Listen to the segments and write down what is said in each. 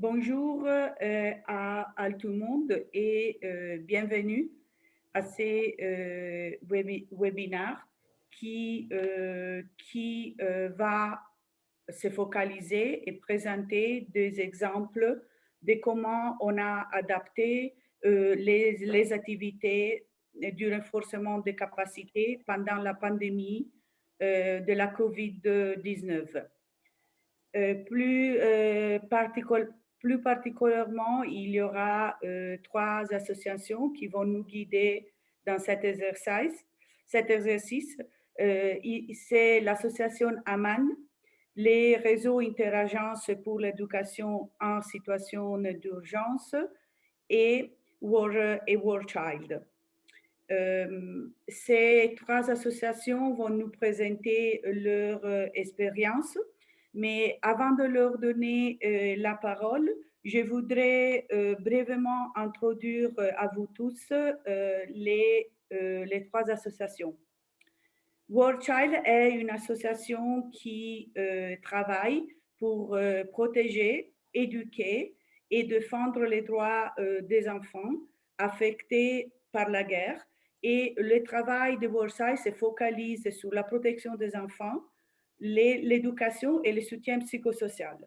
Bonjour euh, à, tout le monde et euh, bienvenue à ces euh, qui, euh, qui euh, va se focaliser et présenter des exemples de comment on a adapté les, les activités du renforcement des capacités pendant la pandémie de la COVID-19. plus particulièrement plus particulièrement, il y aura euh, trois associations qui vont nous guider dans cet exercice. Cet exercice, euh, c'est l'association AMAN, les réseaux interagences pour l'éducation en situation d'urgence et War, Child. Euh, ces trois associations vont nous présenter leur expérience mais avant de leur donner euh, la parole, je voudrais euh, brièvement introduire euh, à vous tous les, les trois associations. World Child est une association qui travaille pour protéger, éduquer et défendre les droits des enfants affectés par la guerre. Et le travail de World Child se focalise sur la protection des enfants, l'éducation et le soutien psychosocial.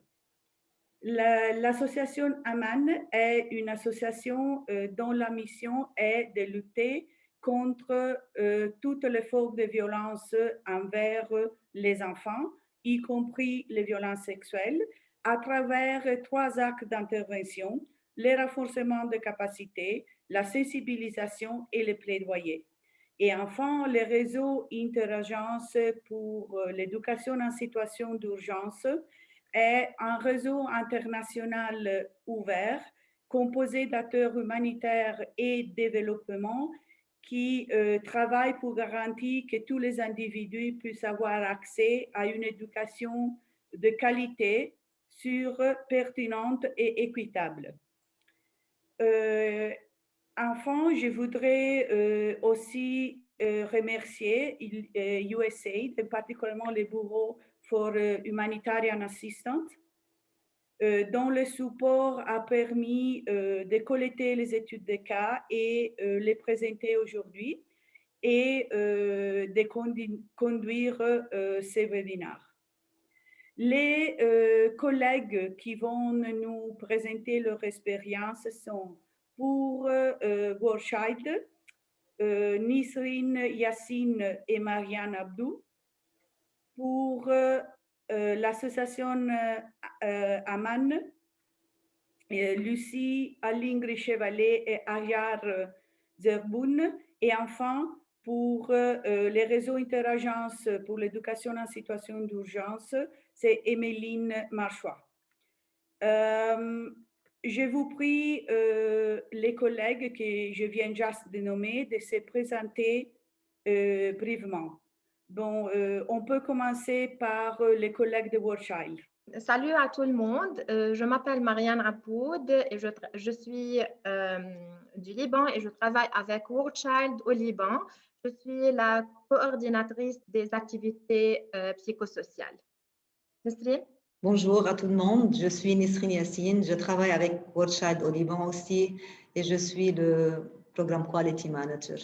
L'association AMAN est une association euh, dont la mission est de lutter contre euh, toutes les formes de violence envers les enfants, y compris les violences sexuelles, à travers trois actes d'intervention, le renforcement de capacités, la sensibilisation et le plaidoyer. Et enfin, le réseau Interagence pour euh, l'éducation en situation d'urgence est un réseau international ouvert composé d'acteurs humanitaires et développement qui euh, travaillent pour garantir que tous les individus puissent avoir accès à une éducation de qualité, sûre, pertinente et équitable. Euh, Enfin, je voudrais euh, aussi euh, remercier USAID, euh, particulièrement le Bureau for Humanitarian Assistance, dont le support a permis de collecter les études de cas et les présenter aujourd'hui et de conduire ces webinaires. Les collègues qui vont nous présenter leur expérience sont pour euh, World euh, Nisrine Yassine et Marianne Abdou. Pour euh, l'association Aman, Lucie Alingri Chevalet et Ayar Zerboun. Et enfin, pour les réseaux interagences pour l'éducation en situation d'urgence, c'est Emeline Marchois. Je vous prie, euh, les collègues que je viens juste de nommer, de se présenter euh, brièvement. Bon, euh, on peut commencer par les collègues de World Child. Salut à tout le monde, je m'appelle Marianne Rapoud et je, suis du Liban et je travaille avec World Child au Liban. Je suis la coordinatrice des activités psychosociales. Nesrine Bonjour à tout le monde, je suis Nisrine Yassine, je travaille avec World au Liban aussi et je suis le programme Quality Manager.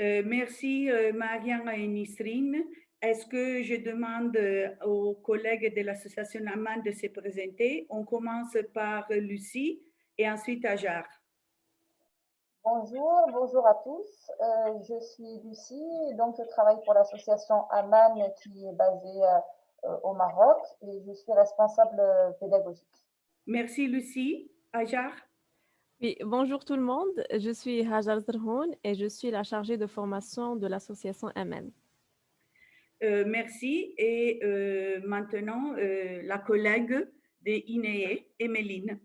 Euh, merci euh, Marianne et Nisrine. Est-ce que je demande euh, aux collègues de l'association Aman de se présenter? On commence par Lucie et ensuite Ajar. Bonjour, bonjour à tous. je suis Lucie, donc je travaille pour l'association Aman qui est basée euh, au Maroc et je suis responsable euh, pédagogique. Merci Lucie. Ajar oui, bonjour tout le monde. Je suis Hajar Zerhoun et je suis la chargée de formation de l'association MN. Euh, merci. Et maintenant, la collègue de INEE, Emeline.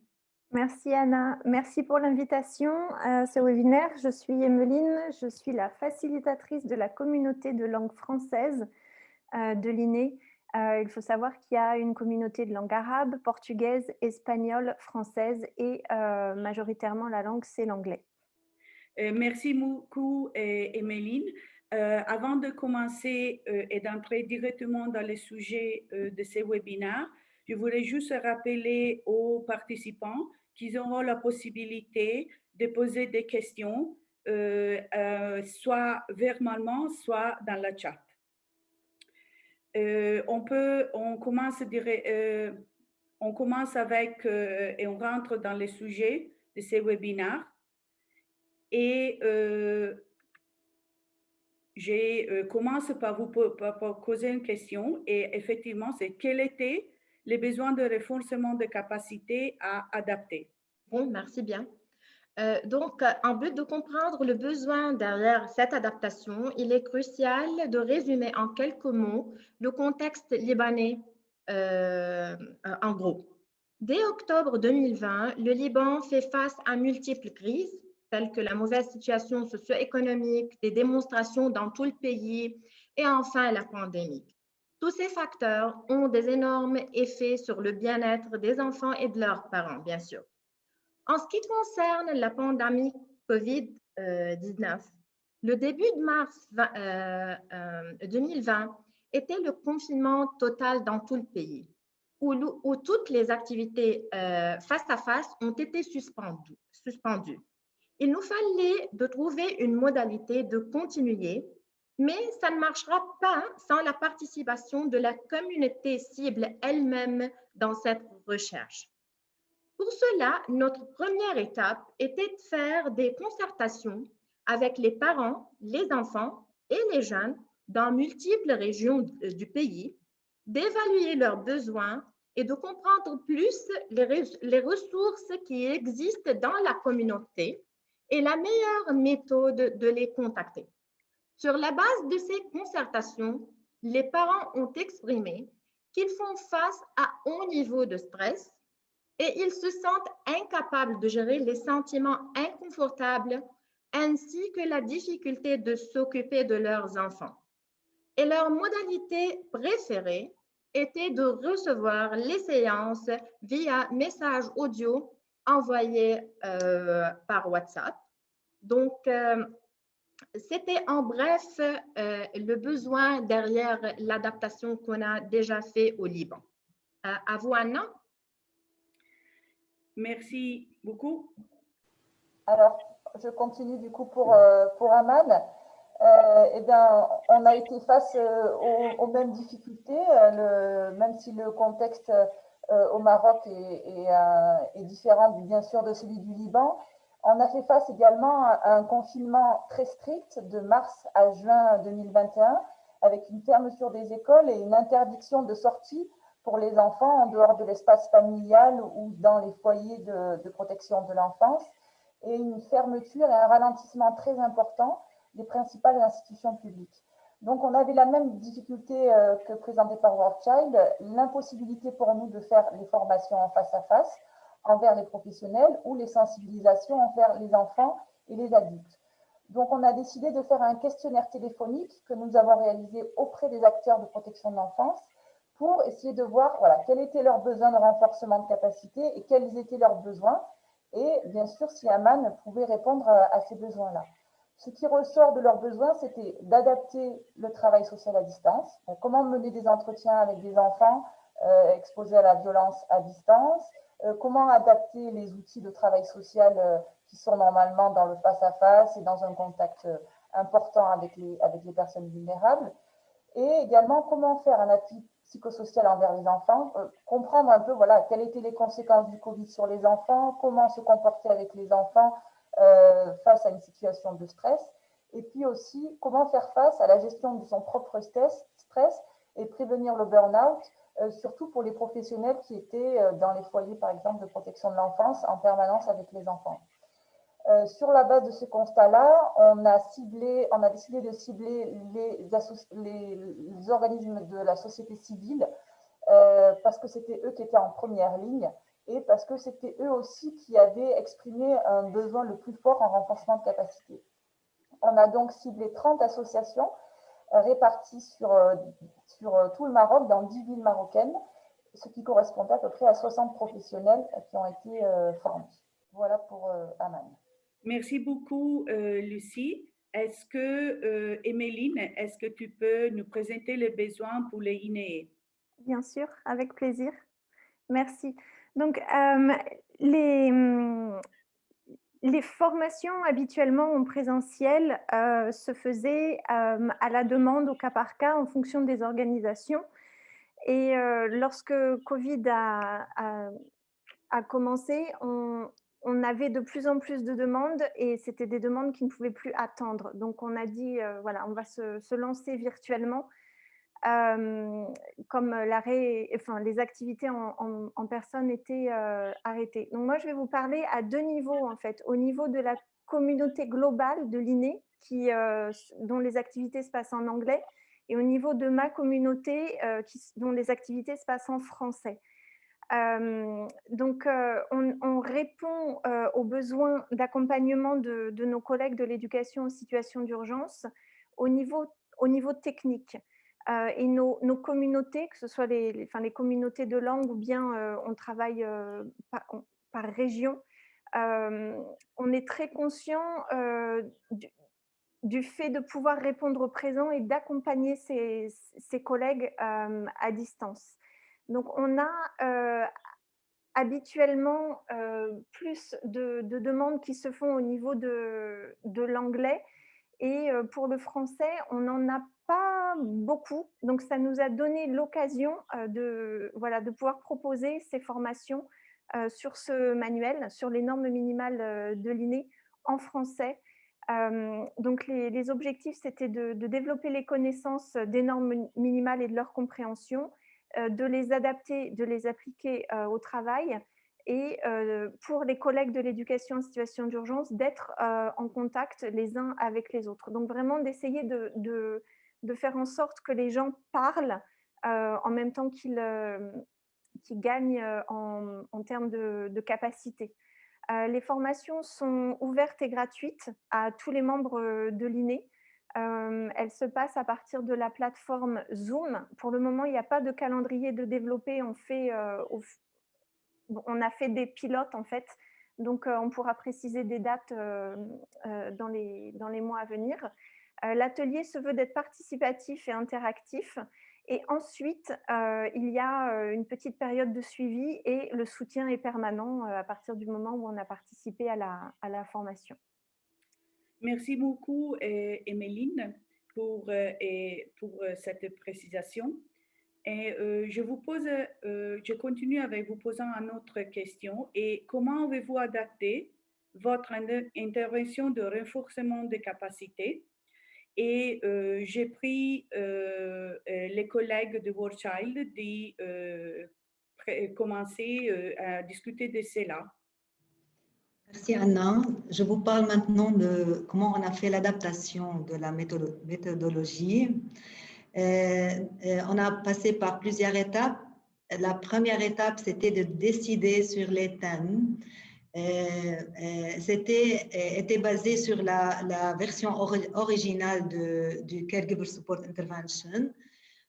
Merci Anna. Merci pour l'invitation à ce webinaire. Je suis Emeline. Je suis la facilitatrice de la communauté de langue française de l'INEE euh, il faut savoir qu'il y a une communauté de langue arabe, portugaise, espagnole, française et euh, majoritairement la langue, c'est l'anglais. Euh, merci beaucoup, Emeline. avant de commencer et d'entrer directement dans les sujets de ces webinaires, Je voulais juste rappeler aux participants qu'ils auront la possibilité de poser des questions, euh, euh, soit verbalement, soit dans la chat. Euh, on peut, on commence, on commence avec et on rentre dans les sujets de ces webinaires. Et je commence par vous poser une question et effectivement, c'est quel était les besoins de renforcement de capacité à adapter. Bon, merci bien. Euh, donc, en but de comprendre le besoin derrière cette adaptation, il est crucial de résumer en quelques mots le contexte libanais euh, en gros. Dès octobre 2020, le Liban fait face à multiples crises, telles que la mauvaise situation socio-économique, des démonstrations dans tout le pays et enfin la pandémie. Tous ces facteurs ont des énormes effets sur le bien-être des enfants et de leurs parents, bien sûr. En ce qui concerne la pandémie COVID-19, le début de mars 2020 euh, euh, était le confinement total dans tout le pays, où, toutes les activités euh, face à face ont été suspendues. suspendues. Il nous fallait de trouver une modalité de continuer mais ça ne marchera pas sans la participation de la communauté cible elle-même dans cette recherche. Pour cela, notre première étape était de faire des concertations avec les parents, les enfants et les jeunes dans multiples régions du pays, d'évaluer leurs besoins et de comprendre plus les, ressources qui existent dans la communauté et la meilleure méthode de les contacter. Sur la base de ces concertations, les parents ont exprimé qu'ils font face à haut niveau de stress et ils se sentent incapables de gérer les sentiments inconfortables ainsi que la difficulté de s'occuper de leurs enfants. Et leur modalité préférée était de recevoir les séances via message audio envoyé euh, par WhatsApp. Donc, euh, c'était en bref euh, le besoin derrière l'adaptation qu'on a déjà fait au Liban. À vous, Anna. Merci beaucoup. Alors, je continue du coup pour, euh, pour Aman. eh bien, on a été face aux, mêmes difficultés, même si le contexte au Maroc est, est, différent bien sûr de celui du Liban. On a fait face également à un confinement très strict de mars à juin 2021 avec une fermeture des écoles et une interdiction de sortie pour les enfants en dehors de l'espace familial ou dans les foyers de, protection de l'enfance et une fermeture et un ralentissement très important des principales institutions publiques. Donc, on avait la même difficulté euh, que présentée par World Child, l'impossibilité pour nous de faire les formations en face à face, envers les professionnels ou les sensibilisations envers les enfants et les adultes. Donc, on a décidé de faire un questionnaire téléphonique que nous avons réalisé auprès des acteurs de protection de l'enfance pour essayer de voir voilà, quels étaient leurs besoins de renforcement de capacité et quels étaient leurs besoins. Et bien sûr, si Aman pouvait répondre à, ces besoins-là. Ce qui ressort de leurs besoins, c'était d'adapter le travail social à distance. comment mener des entretiens avec des enfants euh, exposés à la violence à distance, euh, comment adapter les outils de travail social euh, qui sont normalement dans le face-à-face et dans un contact important avec les, avec les personnes vulnérables, et également comment faire un appui psychosocial envers les enfants, comprendre un peu voilà, quelles étaient les conséquences du Covid sur les enfants, comment se comporter avec les enfants face à une situation de stress, et puis aussi comment faire face à la gestion de son propre stress, et prévenir le burn-out euh, surtout pour les professionnels qui étaient euh, dans les foyers, par exemple, de protection de l'enfance en permanence avec les enfants. Euh, sur la base de ce constat-là, on, a décidé de cibler les, organismes de la société civile parce que c'était eux qui étaient en première ligne et parce que c'était eux aussi qui avaient exprimé un besoin le plus fort en renforcement de capacité. On a donc ciblé 30 associations réparties sur euh, tout le Maroc, dans 10 villes marocaines, ce qui correspond à peu près à 60 professionnels qui ont été euh, formés. Voilà pour euh, Aman. Merci beaucoup, Lucie. Est-ce que, Emeline, est-ce que tu peux nous présenter les besoins pour les INEE Bien sûr, avec plaisir. Merci. Donc, les, les formations habituellement en présentiel se faisaient à la demande au cas par cas en fonction des organisations. Et lorsque Covid a commencé, on, on avait de plus en plus de demandes et c'était des demandes qui ne pouvaient plus attendre. Donc, on a dit, euh, voilà, on va se, lancer virtuellement. Euh, comme l'arrêt, les activités en, personne étaient euh, arrêtées. Donc, moi, je vais vous parler à deux niveaux, en fait. Au niveau de la communauté globale de l'INE, dont les activités se passent en anglais, et au niveau de ma communauté, dont les activités se passent en français donc, on, répond aux besoins d'accompagnement de, nos collègues de l'éducation en situation d'urgence au niveau, au niveau technique. et nos, communautés, que ce soit les, communautés de langue ou bien on travaille par, région, on est très conscient du, fait de pouvoir répondre au présent et d'accompagner ses, collègues à distance. Donc, on a euh, habituellement euh, plus de, demandes qui se font au niveau de, l'anglais. Et euh, pour le français, on n'en a pas beaucoup. Donc, ça nous a donné l'occasion de, pouvoir proposer ces formations sur ce manuel, sur les normes minimales de l'INE en français. donc, les, objectifs, c'était de, développer les connaissances des normes minimales et de leur compréhension, de les adapter, de les appliquer euh, au travail et euh, pour les collègues de l'éducation en situation d'urgence, d'être en contact les uns avec les autres. Donc vraiment d'essayer de, de, faire en sorte que les gens parlent en même temps qu'ils gagnent en, en, termes de, de capacité. les formations sont ouvertes et gratuites à tous les membres de l'INE elle se passe à partir de la plateforme Zoom. Pour le moment, il n'y a pas de calendrier de développer. On, a fait des pilotes, en fait. Donc, on pourra préciser des dates dans, les, mois à venir. L'atelier se veut d'être participatif et interactif. Et ensuite, il y a une petite période de suivi et le soutien est permanent à partir du moment où on a participé à la formation. Merci beaucoup, Emeline, pour, euh, pour euh, cette précisation. Et euh, je continue avec vous posant une autre question. Et comment avez-vous adapté votre intervention de renforcement des capacités? Et j'ai pris les collègues de World Child de commencer à discuter de cela. Merci Anna. Je vous parle maintenant de comment on a fait l'adaptation de la méthodologie. Euh, euh, on a passé par plusieurs étapes. La première étape, c'était de décider sur les thèmes. Euh, c'était était basé sur la, version originale de, du Caregiver Support Intervention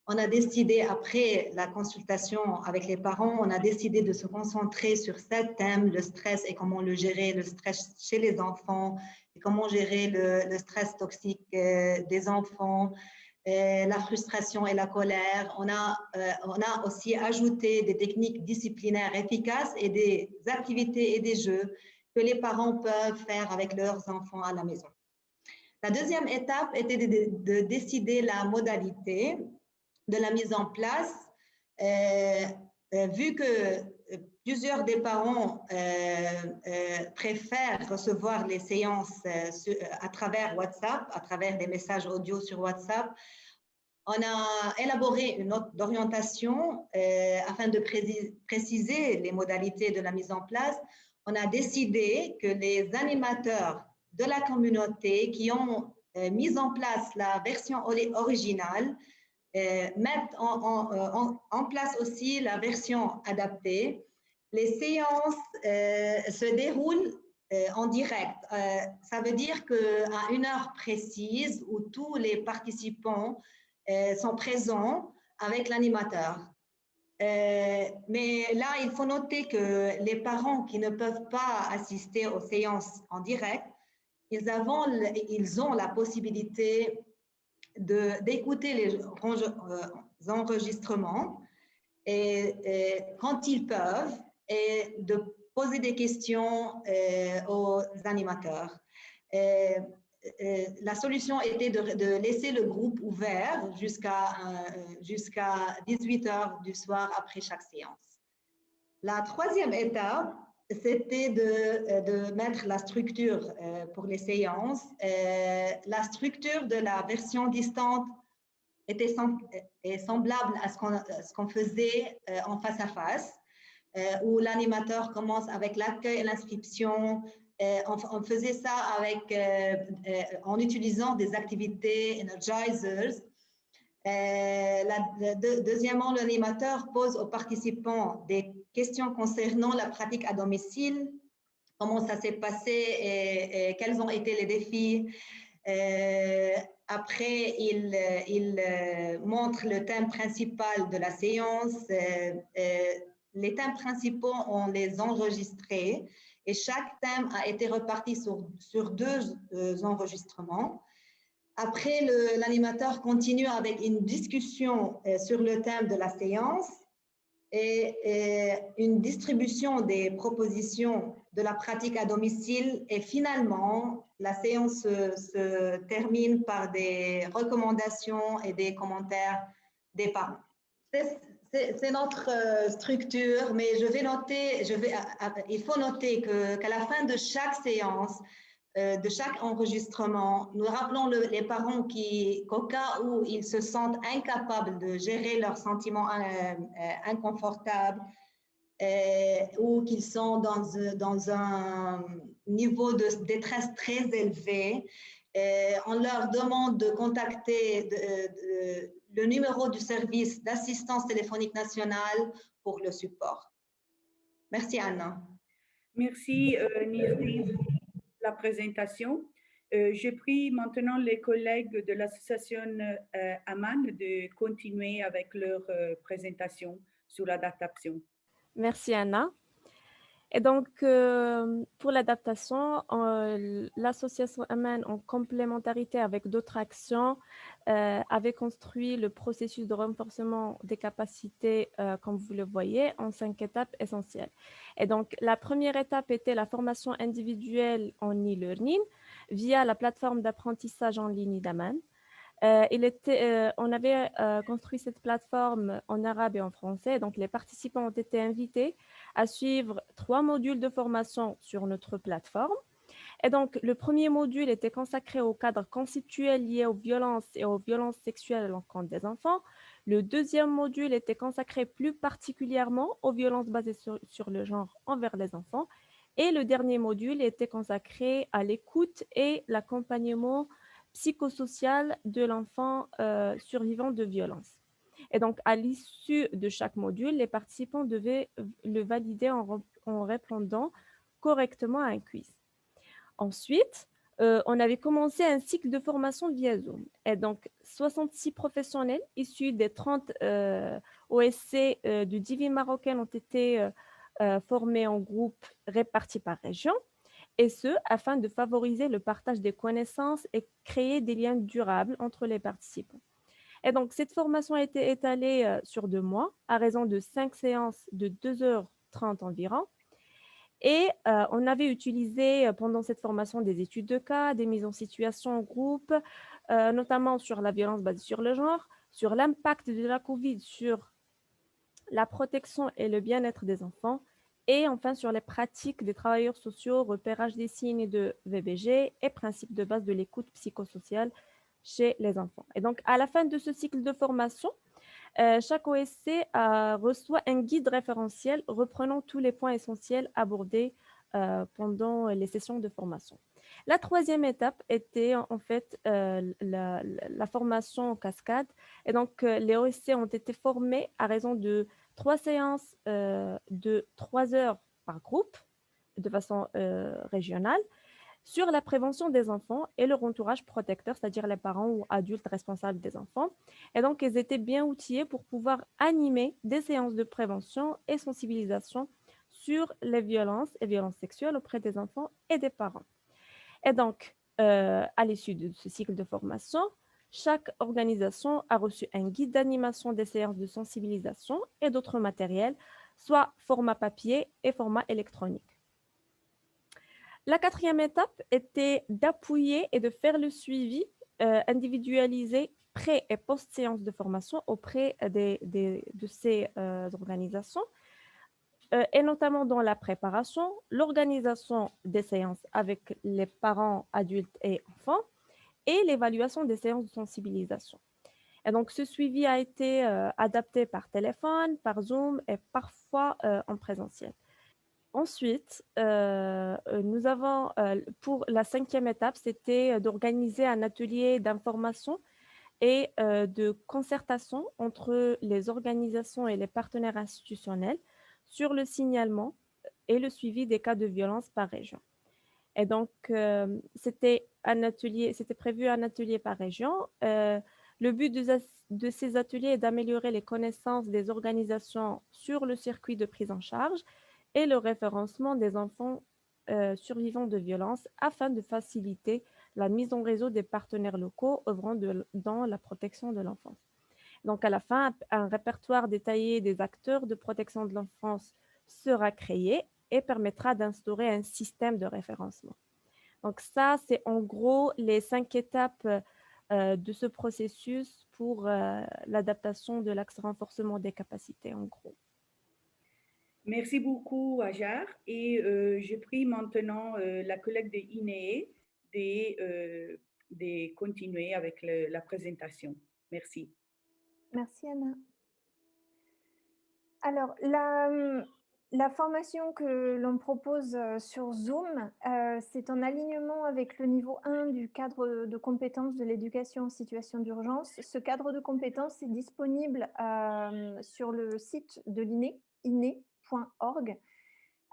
on a décidé, après la consultation avec les parents, on a décidé de se concentrer sur sept thèmes, le stress et comment le gérer, le stress chez les enfants, comment gérer le, stress toxique euh, des enfants, euh, la frustration et la colère. On a, euh, on a aussi ajouté des techniques disciplinaires efficaces et des activités et des jeux que les parents peuvent faire avec leurs enfants à la maison. La deuxième étape était de décider la modalité de la mise en place, euh, euh, vu que euh, plusieurs des parents préfèrent recevoir les séances à travers WhatsApp, à travers des messages audio sur WhatsApp, on a élaboré une note d'orientation afin de préciser les modalités de la mise en place. On a décidé que les animateurs de la communauté qui ont mis en place la version originale euh, mettre euh, en, place aussi la version adaptée. Les séances euh, se déroulent en direct. ça veut dire qu'à une heure précise où tous les participants sont présents avec l'animateur. mais là, il faut noter que les parents qui ne peuvent pas assister aux séances en direct, ils ont la possibilité d'écouter les euh, enregistrements et, quand ils peuvent et de poser des questions aux animateurs. la solution était de, laisser le groupe ouvert jusqu'à jusqu'à 18 heures du soir après chaque séance. La troisième étape, c'était de, de, mettre la structure pour les séances. la structure de la version distante était semblable à ce qu'on faisait euh, en face à face, euh, où l'animateur commence avec l'accueil et l'inscription. Euh, on, faisait ça avec, en utilisant des activités energizers. deuxièmement, l'animateur pose aux participants des questions concernant la pratique à domicile, comment ça s'est passé et, quels ont été les défis? Après, il, euh, montre le thème principal de la séance. Euh, euh, les thèmes principaux, on les enregistrés et chaque thème a été reparti sur deux enregistrements. Après, l'animateur continue avec une discussion sur le thème de la séance et, une distribution des propositions de la pratique à domicile et finalement, la séance se, termine par des recommandations et des commentaires des parents. C'est notre euh, structure, mais je vais noter, je vais, il faut noter qu'à la fin de chaque séance, euh, de chaque enregistrement, nous rappelons les parents qui, qu'au cas où ils se sentent incapables de gérer leurs sentiments euh, euh, inconfortables ou qu'ils sont dans, un niveau de détresse très élevé, on leur demande de contacter le numéro du service d'assistance téléphonique nationale pour le support. Merci Anna. Merci euh, la présentation. Euh, je prie maintenant les collègues de l'association euh, AMAN de continuer avec leur euh, présentation sur l'adaptation. Merci Anna. Et donc, pour l'adaptation, l'association AMAN, en complémentarité avec d'autres actions, avait construit le processus de renforcement des capacités, comme vous le voyez, en cinq étapes essentielles. Et donc, la première étape était la formation individuelle en e-learning via la plateforme d'apprentissage en ligne d'Aman. Euh, il était, euh, on avait euh, construit cette plateforme en arabe et en français, donc les participants ont été invités à suivre trois modules de formation sur notre plateforme. Et donc, le premier module était consacré au cadre conceptuel lié aux violences et aux violences sexuelles à l'encontre des enfants. Le deuxième module était consacré plus particulièrement aux violences basées sur, le genre envers les enfants. Et le dernier module était consacré à l'écoute et l'accompagnement psychosocial de l'enfant euh, survivant de violences. Et donc, à l'issue de chaque module, les participants devaient le valider en répondant correctement à un quiz. Ensuite, euh, on avait commencé un cycle de formation via Zoom. Et donc, 66 professionnels issus des 30 euh, OSC du Divi marocain ont été formés en groupe répartis par région, et ce, afin de favoriser le partage des connaissances et créer des liens durables entre les participants. Et donc, cette formation a été étalée sur deux mois, à raison de cinq séances de 2h30 environ, et euh, on avait utilisé euh, pendant cette formation des études de cas, des mises en situation en groupe, euh, notamment sur la violence basée sur le genre, sur l'impact de la COVID sur la protection et le bien-être des enfants, et enfin sur les pratiques des travailleurs sociaux, repérage des signes de VBG et principes de base de l'écoute psychosociale chez les enfants. Et donc, à la fin de ce cycle de formation, euh, chaque OSC euh, reçoit un guide référentiel reprenant tous les points essentiels abordés euh, pendant les sessions de formation. La troisième étape était en fait la, formation en cascade. Et donc, les OSC ont été formés à raison de trois séances de trois heures par groupe de façon régionale sur la prévention des enfants et leur entourage protecteur, c'est-à-dire les parents ou adultes responsables des enfants. Et donc, ils étaient bien outillés pour pouvoir animer des séances de prévention et sensibilisation sur les violences et violences sexuelles auprès des enfants et des parents. Et donc, euh, à l'issue de ce cycle de formation, Chaque organisation a reçu un guide d'animation des séances de sensibilisation et d'autres matériels, soit format papier et format électronique. La quatrième étape était d'appuyer et de faire le suivi euh, individualisé pré- et post-séance de formation auprès de ces euh, organisations, euh, et notamment dans la préparation, l'organisation des séances avec les parents, adultes et enfants, et l'évaluation des séances de sensibilisation. Et donc, ce suivi a été adapté par téléphone, par Zoom et parfois en présentiel. Ensuite, euh, euh, nous avons, euh, pour la cinquième étape, c'était d'organiser un atelier d'information et de concertation entre les organisations et les partenaires institutionnels sur le signalement et le suivi des cas de violence par région. Et donc, c'était c'était prévu un atelier par région. le but de, de ces ateliers est d'améliorer les connaissances des organisations sur le circuit de prise en charge et le référencement des enfants euh, survivants de violences afin de faciliter la mise en réseau des partenaires locaux œuvrant dans la protection de l'enfance. Donc, à la fin, un répertoire détaillé des acteurs de protection de l'enfance sera créé et permettra d'instaurer un système de référencement. Donc, ça, c'est en gros les cinq étapes euh, de ce processus pour euh, l'adaptation de l'axe renforcement des capacités, en gros. Merci beaucoup, Ajar. Et euh, je prie maintenant euh, la collègue de INEE de, euh, de continuer avec le, la présentation. Merci. Merci, Anna. Alors, la, la formation que l'on propose sur Zoom, c'est en alignement avec le niveau 1 du cadre de compétences de l'éducation en situation d'urgence. Ce cadre de compétences est disponible sur le site de l'INE, INE,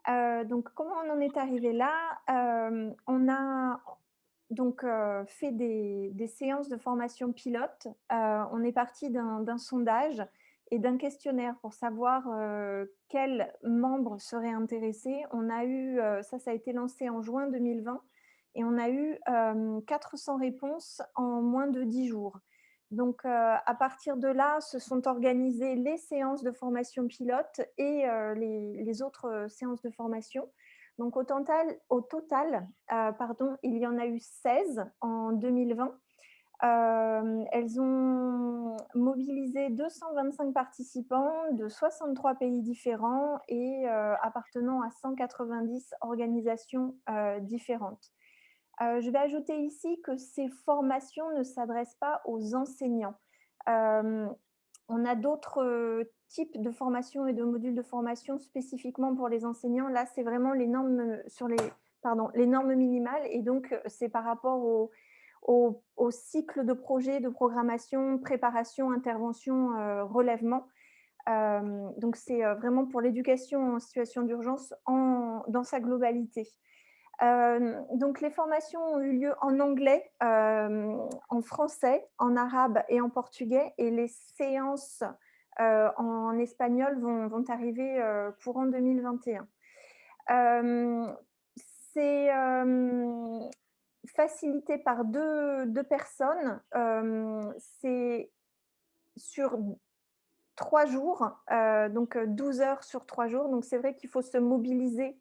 euh, donc, comment on en est arrivé là? Euh, On a donc euh, fait des, séances de formation pilote. on est parti d'un sondage et d'un questionnaire pour savoir quels membres seraient intéressés. On a eu, ça, ça a été lancé en juin 2020 et on a eu 400 réponses en moins de 10 jours. Donc, à partir de là, se sont organisées les séances de formation pilote et les, autres séances de formation. Donc, au total, au total pardon, il y en a eu 16 en 2020. Elles ont mobilisé 225 participants de 63 pays différents et appartenant à 190 organisations différentes. Euh, je vais ajouter ici que ces formations ne s'adressent pas aux enseignants. Euh, on a d'autres euh, types de formations et de modules de formation spécifiquement pour les enseignants. Là, c'est vraiment les normes sur les, pardon, les normes minimales et donc c'est par rapport au, cycle de projet, de programmation, préparation, intervention, relèvement. donc c'est vraiment pour l'éducation en situation d'urgence dans sa globalité. Euh, donc, les formations ont eu lieu en anglais, euh, en français, en arabe et en portugais. Et les séances euh, en espagnol vont, arriver courant 2021. C'est facilité par deux, personnes. C'est sur trois jours, donc 12 heures sur trois jours. Donc, c'est vrai qu'il faut se mobiliser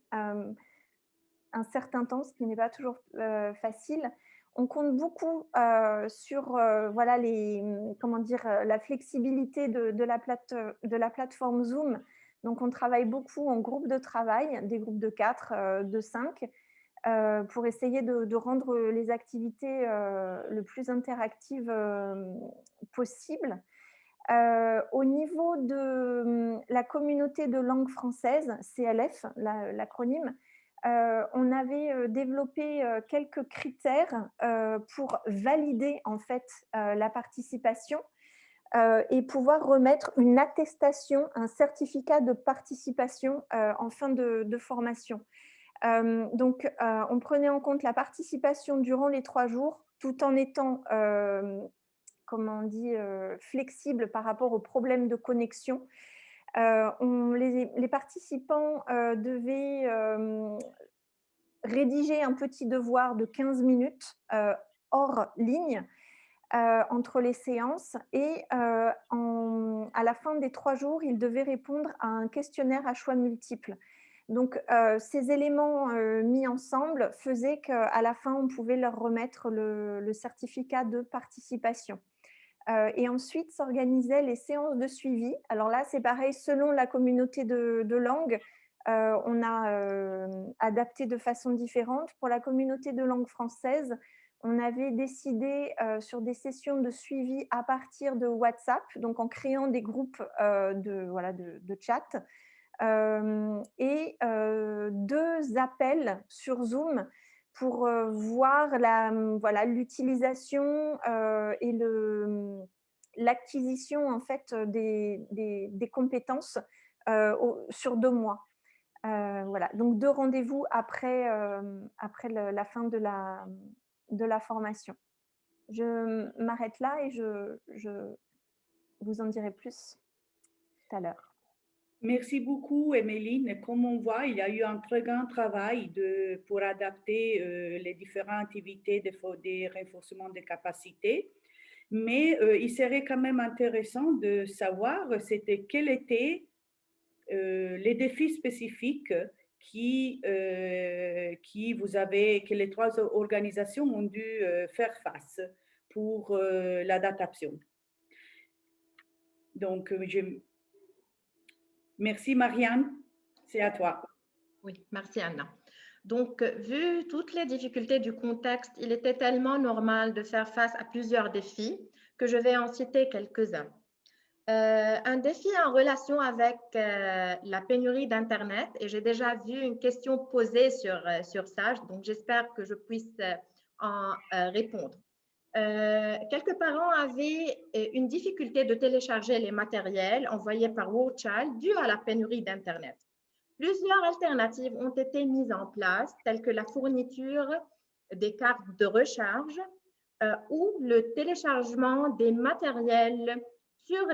un certain temps, ce qui n'est pas toujours euh, facile. On compte beaucoup euh, sur euh, voilà, les, comment dire, la flexibilité de, la plate, de la plateforme Zoom. Donc, on travaille beaucoup en groupe de travail, des groupes de 4, de 5, pour essayer de, rendre les activités le plus interactives possible. au niveau de la communauté de langue française, CLF, l'acronyme, euh, on avait euh, développé euh, quelques critères pour valider en fait la participation et pouvoir remettre une attestation, un certificat de participation en fin de, formation. Donc, on prenait en compte la participation durant les trois jours tout en étant, comment on dit, flexible par rapport aux problèmes de connexion. Les, participants devaient rédiger un petit devoir de 15 minutes hors ligne entre les séances et à la fin des trois jours, ils devaient répondre à un questionnaire à choix multiples. Donc, ces éléments mis ensemble faisaient qu'à la fin, on pouvait leur remettre le certificat de participation. Euh, et ensuite s'organisaient les séances de suivi. Alors là, c'est pareil, selon la communauté de, langue, euh, on a euh, adapté de façon différente. Pour la communauté de langue française, on avait décidé sur des sessions de suivi à partir de WhatsApp, donc en créant des groupes de, voilà, de chat, et deux appels sur Zoom pour voir voilà l'utilisation et l'acquisition en fait des, des, compétences sur deux mois. voilà, donc deux rendez-vous après, après la fin de la, de la formation. Je m'arrête là et je, je vous en dirai plus tout à l'heure. Merci beaucoup, Emeline. Comme on voit, il y a eu un très grand travail pour adapter euh, les différentes activités de, des renforcements de capacités. Mais euh, il serait quand même intéressant de savoir c'était quels étaient euh, les défis spécifiques qui, qui vous avez, que les trois organisations ont dû faire face pour l'adaptation. Donc, je, Merci Marianne, c'est à toi. Oui, merci Anna. Donc, vu toutes les difficultés du contexte, il était tellement normal de faire face à plusieurs défis que je vais en citer quelques-uns. Euh, un défi en relation avec euh, la pénurie d'Internet, et j'ai déjà vu une question posée sur, euh, sur ça, donc j'espère que je puisse en répondre. Euh, quelques parents avaient euh, une difficulté de télécharger les matériels envoyés par Child dû à la pénurie d'Internet. Plusieurs alternatives ont été mises en place, telles que la fourniture des cartes de recharge euh, ou le téléchargement des matériels sur,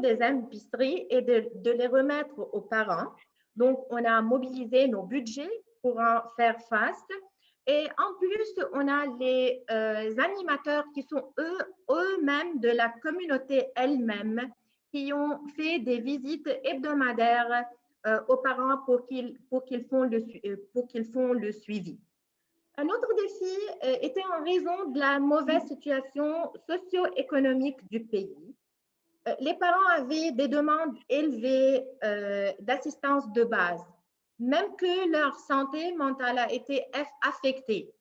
des épiceries et de les remettre aux parents. Donc, on a mobilisé nos budgets pour en faire face et en plus, on a les euh, animateurs qui sont eux, eux-mêmes de la communauté elle-même, qui ont fait des visites hebdomadaires euh, aux parents pour qu'ils qu'ils font, le, euh, pour qu'ils font le suivi. Un autre défi était en raison de la mauvaise situation socio-économique du pays. les parents avaient des demandes élevées d'assistance de base même que leur santé mentale a été affectée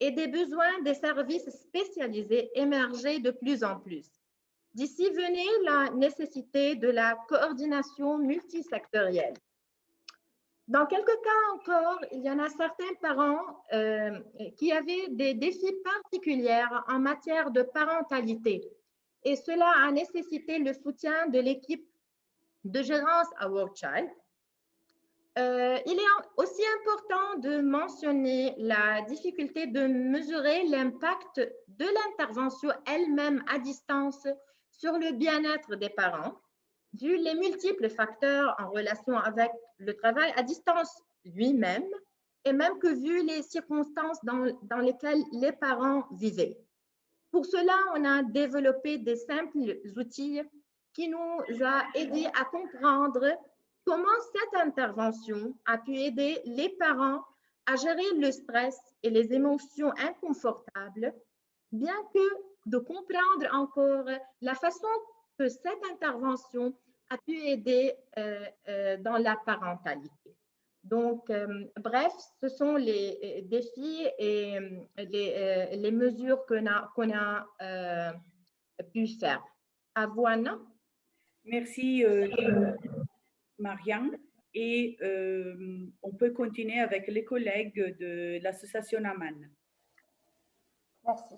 et des besoins des services spécialisés émergeaient de plus en plus. D'ici venait la nécessité de la coordination multisectorielle. Dans quelques cas encore, il y en a certains parents euh, qui avaient des défis particuliers en matière de parentalité et cela a nécessité le soutien de l'équipe de gérance à World Child euh, il est aussi important de mentionner la difficulté de mesurer l'impact de l'intervention elle-même à distance sur le bien-être des parents, vu les multiples facteurs en relation avec le travail à distance lui-même, et même que vu les circonstances dans, dans lesquelles les parents vivaient. Pour cela, on a développé des simples outils qui nous ont aidés à comprendre Comment cette intervention a pu aider les parents à gérer le stress et les émotions inconfortables, bien que de comprendre encore la façon que cette intervention a pu aider euh, euh, dans la parentalité? Donc, euh, bref, ce sont les défis et les, mesures qu'on a, qu'on a pu faire. À vous, Anna. Merci, Marianne. Et euh, on peut continuer avec les collègues de l'association Aman. Merci.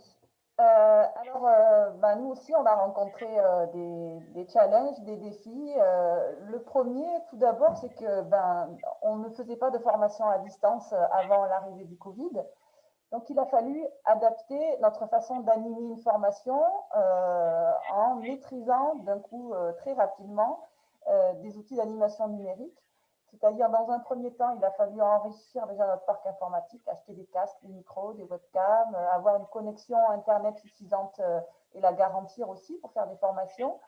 Euh, alors, euh, ben, nous aussi, on a rencontré des, des, challenges, des défis. le premier, tout d'abord, c'est que ben, on ne faisait pas de formation à distance avant l'arrivée du Covid. Donc, il a fallu adapter notre façon d'animer une formation en maîtrisant d'un coup très rapidement des outils d'animation numérique C'est-à-dire, dans un premier temps, il a fallu enrichir déjà notre parc informatique, acheter des casques, des micros, des webcams, euh, avoir une connexion Internet suffisante euh, et la garantir aussi pour faire des formations.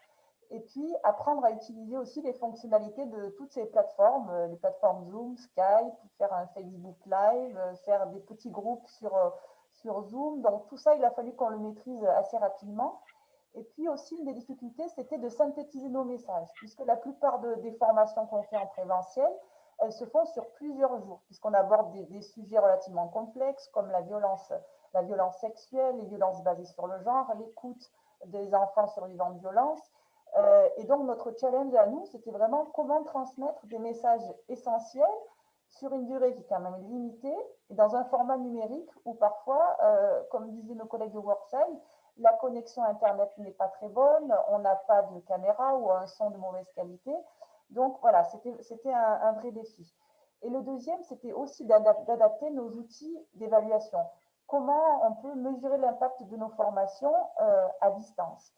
Et puis, apprendre à utiliser aussi les fonctionnalités de toutes ces plateformes, euh, les plateformes Zoom, Skype, faire un Facebook Live, faire des petits groupes sur, sur Zoom. Donc, tout ça, il a fallu qu'on le maîtrise assez rapidement. Et puis aussi, une des difficultés, c'était de synthétiser nos messages, puisque la plupart des formations qu'on fait en présentiel, elles se font sur plusieurs jours, puisqu'on aborde des, sujets relativement complexes, comme la violence, la violence sexuelle, les violences basées sur le genre, l'écoute des enfants survivants de violence. Euh, et donc, notre challenge à nous, c'était vraiment comment transmettre des messages essentiels sur une durée qui est quand même limitée et dans un format numérique où parfois, euh, comme disaient nos collègues de Workside, la connexion Internet n'est pas très bonne, on n'a pas de caméra ou un son de mauvaise qualité. Donc voilà, c'était un, vrai défi. Et le deuxième, c'était aussi d'adapter nos outils d'évaluation. Comment on peut mesurer l'impact de nos formations euh, à distance?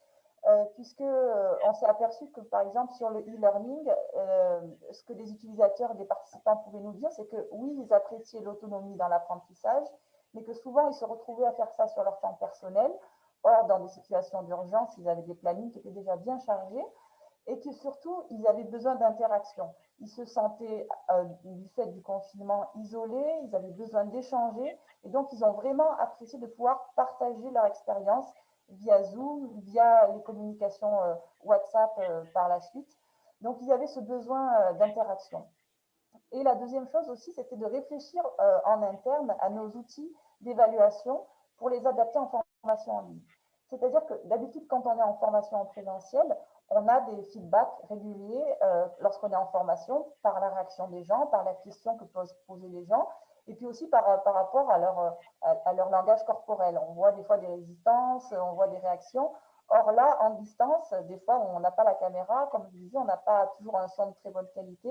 Euh, Puisque euh, on s'est aperçu que, par exemple, sur le e-learning, ce que les utilisateurs et les participants pouvaient nous dire, c'est que oui, ils appréciaient l'autonomie dans l'apprentissage, mais que souvent, ils se retrouvaient à faire ça sur leur temps personnel, Or, dans des situations d'urgence, ils avaient des plannings qui étaient déjà bien chargés et que surtout, ils avaient besoin d'interaction. Ils se sentaient, euh, du fait du confinement, isolés, ils avaient besoin d'échanger et donc ils ont vraiment apprécié de pouvoir partager leur expérience via Zoom, via les communications euh, WhatsApp euh, par la suite. Donc, ils avaient ce besoin d'interaction. Et la deuxième chose aussi, c'était de réfléchir en interne à nos outils d'évaluation pour les adapter en C'est-à-dire que d'habitude, quand on est en formation en présentiel, on a des feedbacks réguliers euh, lorsqu'on est en formation par la réaction des gens, par la question que peuvent poser les gens, et puis aussi par, par rapport à leur, à, leur langage corporel. On voit des fois des résistances, on voit des réactions. Or là, en distance, des fois, on n'a pas la caméra, comme je disais, on n'a pas toujours un son de très bonne qualité.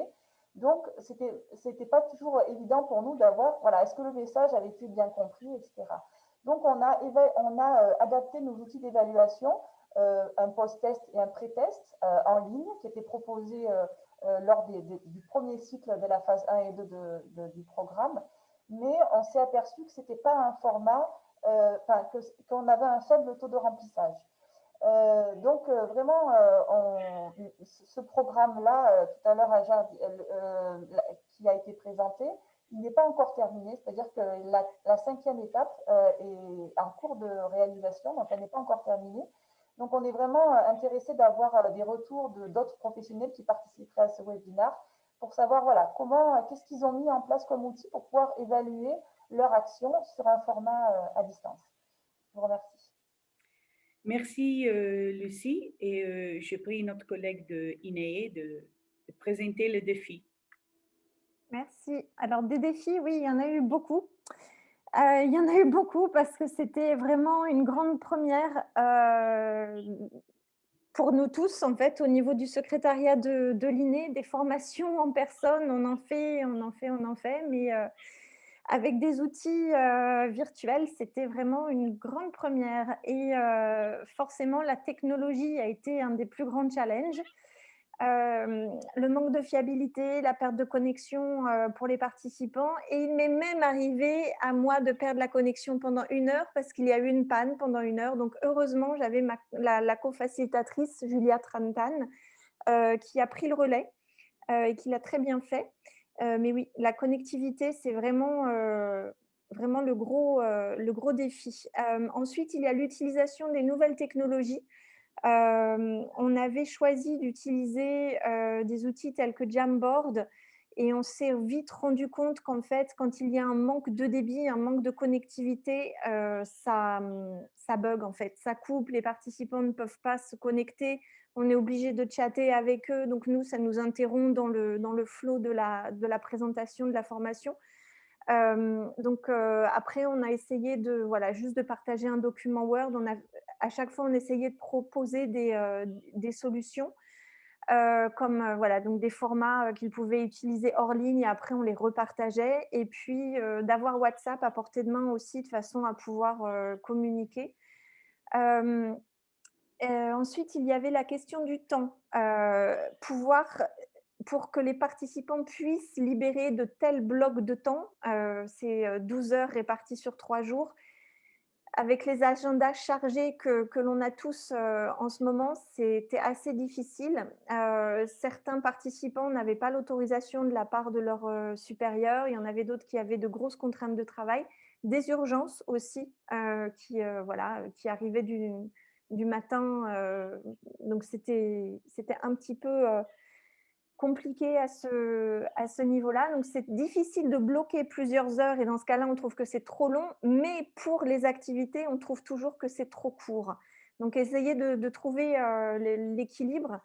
Donc, ce n'était pas toujours évident pour nous d'avoir, voilà, est-ce que le message avait été bien compris, etc. Donc, on a, euh, adapté nos outils d'évaluation, euh, un post-test et un pré-test euh, en ligne qui étaient proposés lors du premier cycle de la phase 1 et 2 du programme. Mais on s'est aperçu que ce n'était pas un format, qu'on avait un faible taux de remplissage. donc, vraiment, ce programme-là, tout à l'heure, qui a été présenté, il n'est pas encore terminé, c'est-à-dire que la, cinquième étape euh, est en cours de réalisation, donc elle n'est pas encore terminée. Donc, on est vraiment euh, intéressé d'avoir euh, des retours d'autres professionnels qui participeraient à ce webinaire pour savoir voilà, comment, qu'est-ce qu'ils ont mis en place comme outil pour pouvoir évaluer leur action sur un format à distance. Je vous remercie. Merci, Lucie. Et je prie notre collègue de INEE de présenter le défi. Merci. Alors, des défis, oui, il y en a eu beaucoup. Euh, il y en a eu beaucoup parce que c'était vraiment une grande première euh, pour nous tous, en fait, au niveau du secrétariat de, l'INE, des formations en personne, on en fait, on en fait, on en fait, mais euh, avec des outils virtuels, c'était vraiment une grande première. Et forcément, la technologie a été un des plus grands challenges le manque de fiabilité, la perte de connexion pour les participants. Et il m'est même arrivé à moi de perdre la connexion pendant une heure parce qu'il y a eu une panne pendant une heure. Donc, heureusement, j'avais la, la co-facilitatrice Julia Trantan qui a pris le relais et qui l'a très bien fait. mais oui, la connectivité, c'est vraiment, vraiment le, gros, le gros défi. ensuite, il y a l'utilisation des nouvelles technologies on avait choisi d'utiliser des outils tels que Jamboard et on s'est vite rendu compte qu'en fait, quand il y a un manque de débit, un manque de connectivité, ça, mmh, ça bug en fait, ça coupe, les participants ne peuvent pas se connecter, on est obligé de chatter avec eux, donc nous, ça nous interrompt dans le, dans le de la, de la présentation, de la formation. donc après, on a essayé de voilà juste de partager un document Word. À chaque fois, on essayait de proposer des, euh, solutions, euh, comme euh, voilà, donc des formats qu'ils pouvaient utiliser hors ligne et après on les repartageait. Et puis d'avoir WhatsApp à portée de main aussi de façon à pouvoir communiquer. ensuite, il y avait la question du temps. pouvoir pour que les participants puissent libérer de tels blocs de temps, c'est 12 heures réparties sur trois jours, avec les agendas chargés que, que l'on a tous en ce moment, c'était assez difficile. certains participants n'avaient pas l'autorisation de la part de leurs supérieurs. Il y en avait d'autres qui avaient de grosses contraintes de travail. Des urgences aussi qui, voilà, qui arrivaient du, du matin. donc, c'était un petit peu compliqué à ce, à ce niveau-là. Donc, c'est difficile de bloquer plusieurs heures et dans ce cas-là, on trouve que c'est trop long. Mais pour les activités, on trouve toujours que c'est trop court. Donc, essayez de, trouver l'équilibre.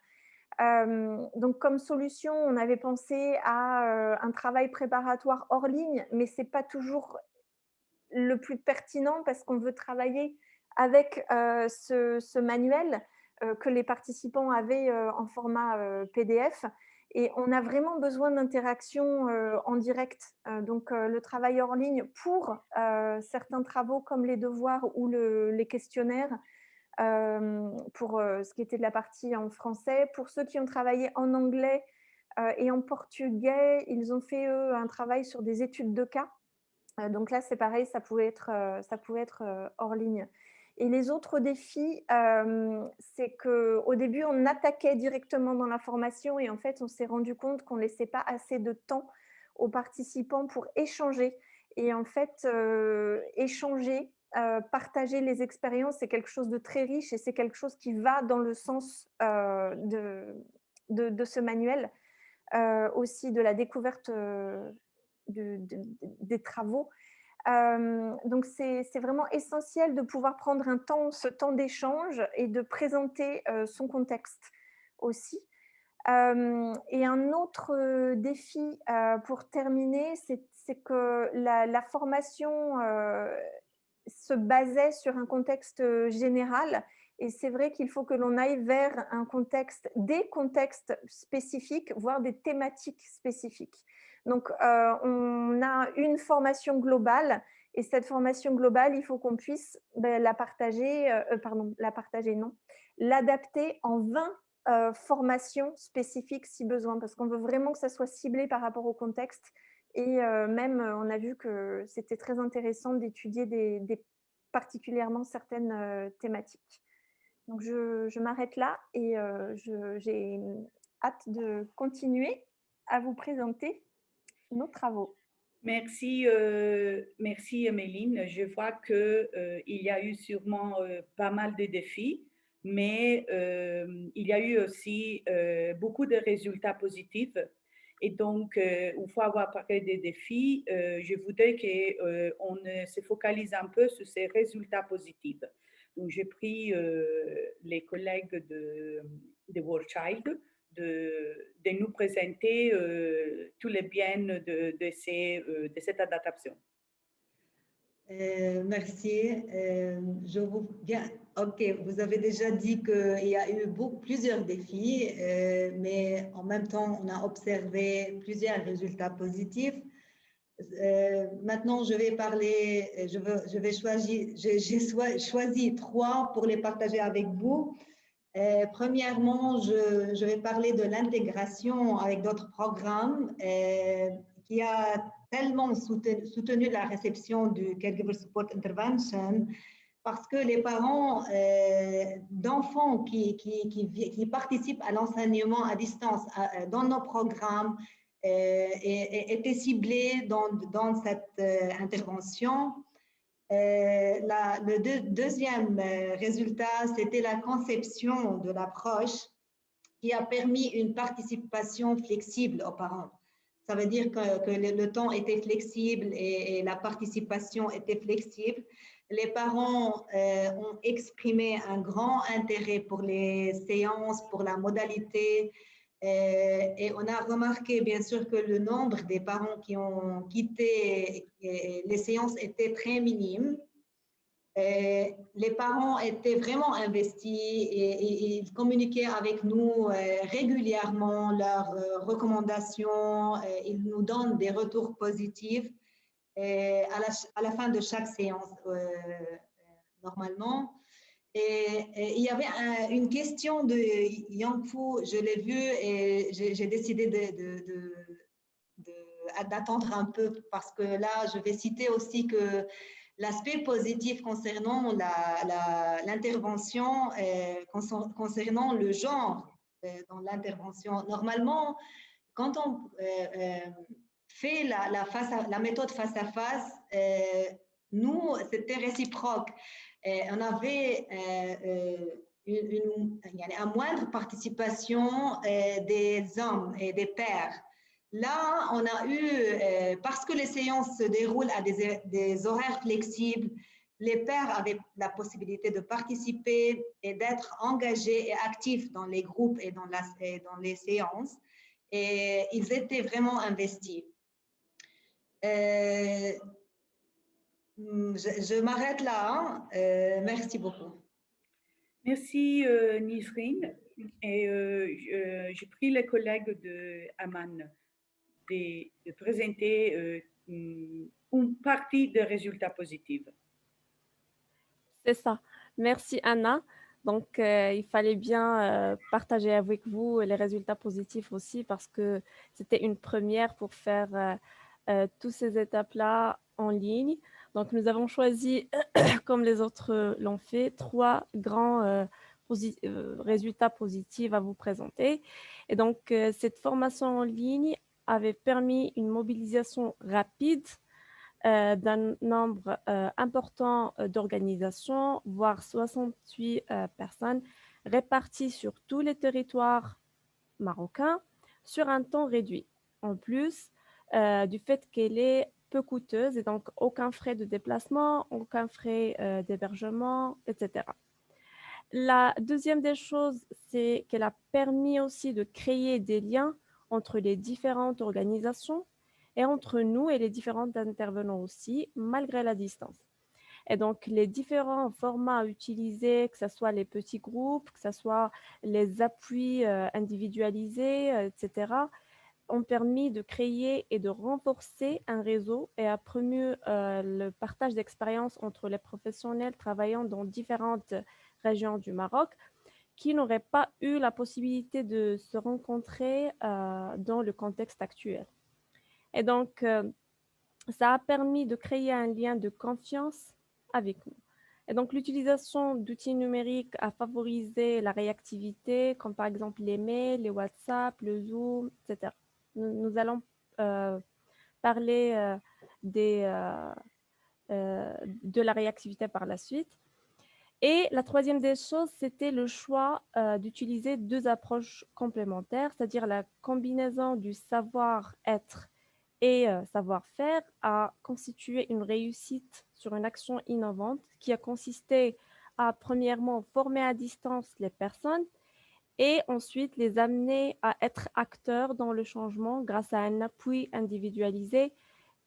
donc, comme solution, on avait pensé à un travail préparatoire hors ligne, mais ce n'est pas toujours le plus pertinent parce qu'on veut travailler avec ce, manuel que les participants avaient en format PDF. Et on a vraiment besoin d'interaction en direct. donc, le travail hors ligne pour certains travaux comme les devoirs ou les questionnaires, pour ce qui était de la partie en français. Pour ceux qui ont travaillé en anglais et en portugais, ils ont fait, eux, un travail sur des études de cas. donc là, c'est pareil, ça pouvait être, ça pouvait être hors ligne. Et les autres défis, c'est qu'au début, on attaquait directement dans la formation et en fait, on s'est rendu compte qu'on ne laissait pas assez de temps aux participants pour échanger. Et en fait, échanger, partager les expériences, c'est quelque chose de très riche et c'est quelque chose qui va dans le sens de, de, ce manuel, aussi de la découverte des travaux donc, c'est vraiment essentiel de pouvoir prendre un temps, ce temps d'échange et de présenter son contexte aussi. et un autre défi pour terminer, c'est que la, formation se basait sur un contexte général et c'est vrai qu'il faut que l'on aille vers un contexte, des contextes spécifiques, voire des thématiques spécifiques. Donc, euh, on a une formation globale et cette formation globale, il faut qu'on puisse ben, la partager, euh, euh, pardon, la partager, non, l'adapter en 20 formations spécifiques si besoin, parce qu'on veut vraiment que ça soit ciblé par rapport au contexte. Et même, on a vu que c'était très intéressant d'étudier particulièrement certaines thématiques. Donc, je m'arrête là et j'ai hâte de continuer à vous présenter nos travaux. Merci, euh, merci Emeline. Je vois qu'il euh, il y a eu sûrement euh, pas mal de défis, mais il y a eu aussi beaucoup de résultats positifs. Et donc, il faut avoir parlé des défis. je voudrais qu'on se focalise un peu sur ces résultats positifs. Donc, j'ai pris les collègues de, de World Child de, nous présenter euh, tous les biens de, de, ces, euh, de cette adaptation. Euh, merci. je vous, bien, ok, vous avez déjà dit qu'il y a eu beaucoup, plusieurs défis, mais en même temps, on a observé plusieurs résultats positifs. maintenant, je vais parler, je, veux, je vais choisir, j'ai choisi trois pour les partager avec vous. Euh, premièrement, je, vais parler de l'intégration avec d'autres programmes euh, qui a tellement soutenu, la réception du Caregiver Support Intervention parce que les parents euh, d'enfants qui, participent à l'enseignement à distance dans nos programmes étaient ciblés dans cette intervention. Euh, le deuxième euh, résultat, c'était la conception de l'approche qui a permis une participation flexible aux parents. Ça veut dire que, le, temps était flexible et, la participation était flexible. Les parents euh, ont exprimé un grand intérêt pour les séances, pour la modalité, et on a remarqué bien sûr que le nombre des parents qui ont quitté euh, les séances était très minime. Euh, les parents étaient vraiment investis et, ils communiquaient avec nous régulièrement leurs recommandations. ils nous donnent des retours positifs à, la, fin de chaque séance normalement. Et, il y avait une question de Yang Fu, je l'ai vu et j'ai décidé d'attendre un peu parce que là, je vais citer aussi que l'aspect positif concernant l'intervention, concernant le genre euh, dans l'intervention. Normalement, quand on euh, euh, fait la, méthode face à face, nous, c'était réciproque. On avait une, une, moindre participation des hommes et des pères. Là, on a eu, parce que les séances se déroulent à des, horaires flexibles, les pères avaient la possibilité de participer et d'être engagés et actifs dans les groupes et dans, la, dans les séances. Et ils étaient vraiment investis. Euh, je, m'arrête là. Hein. Euh, merci beaucoup. Merci euh, Nisrine. Et euh, j'ai pris les collègues de Aman de, de présenter une partie des résultats positifs. C'est ça. Merci Anna. Donc, euh, il fallait bien euh, partager avec vous les résultats positifs aussi parce que c'était une première pour faire euh, toutes ces étapes-là en ligne. Donc, nous avons choisi, comme les autres l'ont fait, trois grands résultats positifs à vous présenter. Et donc, cette formation en ligne avait permis une mobilisation rapide euh, d'un nombre euh, important euh, d'organisations, voire 68 personnes réparties sur tous les territoires marocains sur un temps réduit. En plus du fait qu'elle est peu coûteuse et donc aucun frais de déplacement, aucun frais d'hébergement, etc. La deuxième des choses, c'est qu'elle a permis aussi de créer des liens entre les différentes organisations et entre nous et les différents intervenants aussi, malgré la distance. Et donc, les différents formats utilisés, que ce soit les petits groupes, que ce soit les appuis euh, individualisés, euh, etc., ont permis de créer et de renforcer un réseau et a promu euh, le partage d'expériences entre les professionnels travaillant dans différentes régions du Maroc qui n'auraient pas eu la possibilité de se rencontrer dans le contexte actuel. Et donc, euh, ça a permis de créer un lien de confiance avec nous. Et donc, l'utilisation d'outils numériques a favorisé la réactivité, comme par exemple les mails, les WhatsApp, le Zoom, etc. Nous, allons euh, parler euh, des, de la réactivité par la suite. Et la troisième des choses, c'était le choix d'utiliser deux approches complémentaires, c'est-à-dire la combinaison du savoir-être et euh, savoir-faire a constitué une réussite sur une action innovante qui a consisté à, premièrement, former à distance les personnes et ensuite les amener à être acteurs dans le changement grâce à un appui individualisé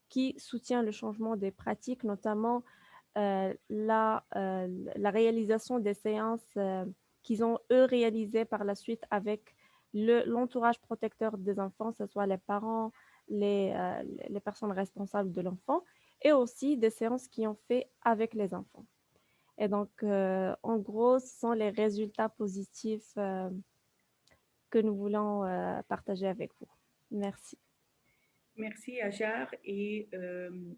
qui soutient le changement des pratiques, notamment euh, la, euh, la, réalisation des séances qu'ils ont, eux, réalisées par la suite avec l'entourage protecteur des enfants, que ce soit les parents, euh, les, personnes responsables de l'enfant et aussi des séances qui ont fait avec les enfants. Et donc, euh, en gros, ce sont les résultats positifs euh, que nous voulons partager avec vous. Merci. Merci, Ajar. Et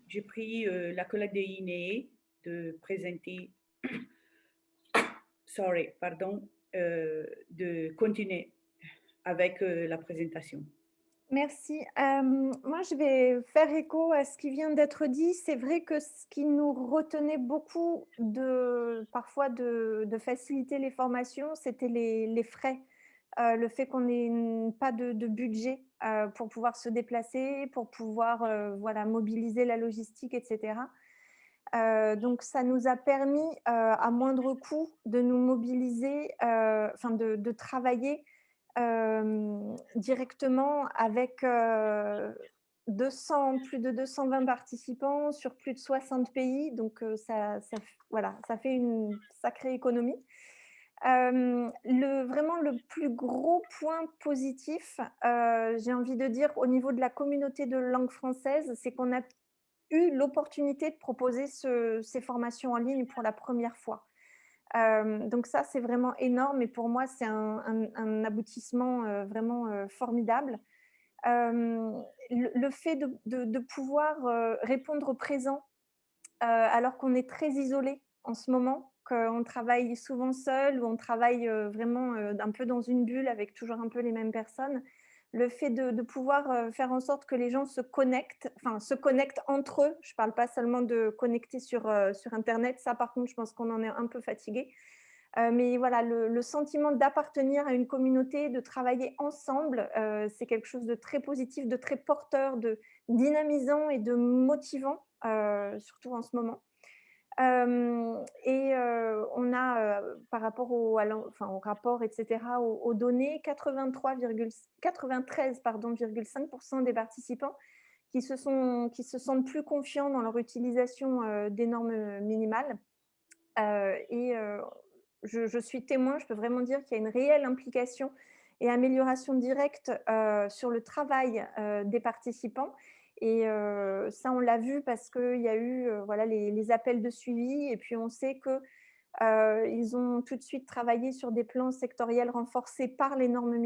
j'ai pris la collègue de INE de présenter, sorry, pardon, de continuer avec la présentation. Merci. moi, je vais faire écho à ce qui vient d'être dit. C'est vrai que ce qui nous retenait beaucoup parfois de, faciliter les formations, c'était les, frais. le fait qu'on n'ait pas de, budget pour pouvoir se déplacer, pour pouvoir mobiliser la logistique, etc. donc, ça nous a permis, à moindre coût, de nous mobiliser, enfin de travailler directement avec 200, plus de 220 participants sur plus de 60 pays. Donc, ça, voilà, ça fait une sacrée économie. vraiment le plus gros point positif, j'ai envie de dire, au niveau de la communauté de langue française, c'est qu'on a eu l'opportunité de proposer ces formations en ligne pour la première fois. Donc ça, c'est vraiment énorme et pour moi, c'est un, aboutissement vraiment formidable. Le, fait de, pouvoir répondre au présent alors qu'on est très isolé en ce moment, qu'on travaille souvent seul ou on travaille vraiment un peu dans une bulle avec toujours un peu les mêmes personnes, le fait de, pouvoir faire en sorte que les gens se connectent, enfin se connectent entre eux. Je ne parle pas seulement de connecter sur, sur Internet, ça par contre, je pense qu'on en est un peu fatigué. mais voilà, le, sentiment d'appartenir à une communauté, de travailler ensemble, c'est quelque chose de très positif, de très porteur, de dynamisant et de motivant, surtout en ce moment et on a, par rapport au, rapport, etc., aux, données, 93,5% des participants qui se, sont, qui se sentent plus confiants dans leur utilisation des normes minimales. et je, suis témoin, je peux vraiment dire qu'il y a une réelle implication et amélioration directe sur le travail des participants et ça, on l'a vu parce qu'il y a eu voilà, les, appels de suivi et puis on sait qu'ils ont tout de suite travaillé sur des plans sectoriels renforcés par les normes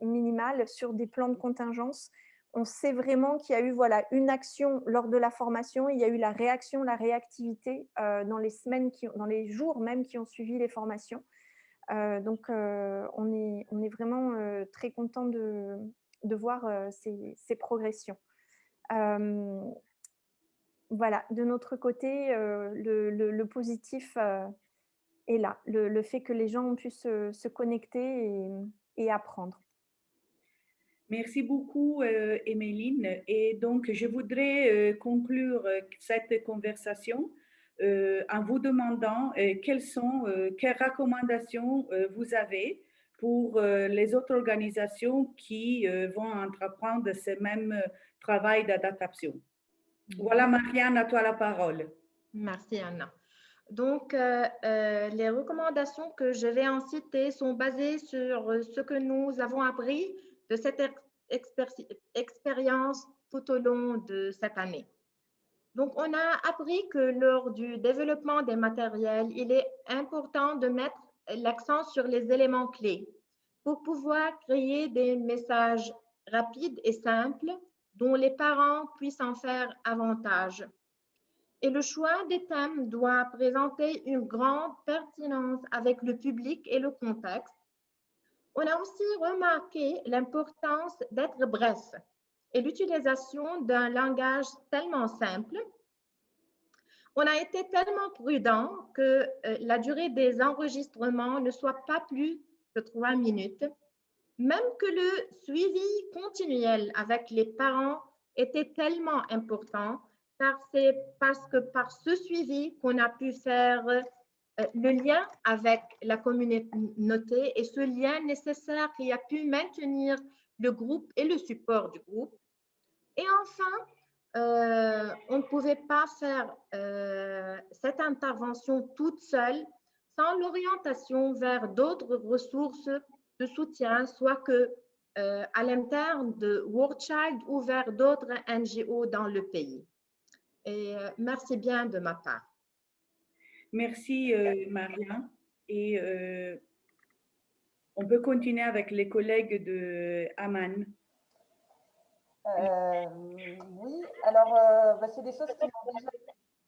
minimales, sur des plans de contingence. On sait vraiment qu'il y a eu voilà, une action lors de la formation, il y a eu la réaction, la réactivité dans, les semaines qui, dans les jours même qui ont suivi les formations. donc, on, est, on est vraiment très content de, de voir ces progressions voilà, de notre côté, le, positif est là, le, fait que les gens ont pu se, connecter et, apprendre. Merci beaucoup, euh, Et donc, je voudrais conclure cette conversation en vous demandant quelles sont, quelles recommandations vous avez pour les autres organisations qui vont entreprendre ces mêmes travail d'adaptation. Voilà, Marianne, à toi la parole. Merci, Anna. Donc, euh, euh, les recommandations que je vais en citer sont basées sur ce que nous avons appris de cette expérience tout au long de cette année. Donc, on a appris que lors du développement des matériels, il est important de mettre l'accent sur les éléments clés pour pouvoir créer des messages rapides et simples dont les parents puissent en faire avantage. Et le choix des thèmes doit présenter une grande pertinence avec le public et le contexte. On a aussi remarqué l'importance d'être bref et l'utilisation d'un langage tellement simple. On a été tellement prudent que euh, la durée des enregistrements ne soit pas plus de trois minutes même que le suivi continuel avec les parents était tellement important, car c'est parce que par ce suivi qu'on a pu faire euh, le lien avec la communauté et ce lien nécessaire qui a pu maintenir le groupe et le support du groupe. Et enfin, euh, on ne pouvait pas faire euh, cette intervention toute seule sans l'orientation vers d'autres ressources de soutien, soit que euh, à l'interne de World Child ou vers d'autres NGO dans le pays. Merci bien de ma part. Merci, Maria. Et on peut continuer avec les collègues de Aman. oui, alors bah, c'est des choses qui ont déjà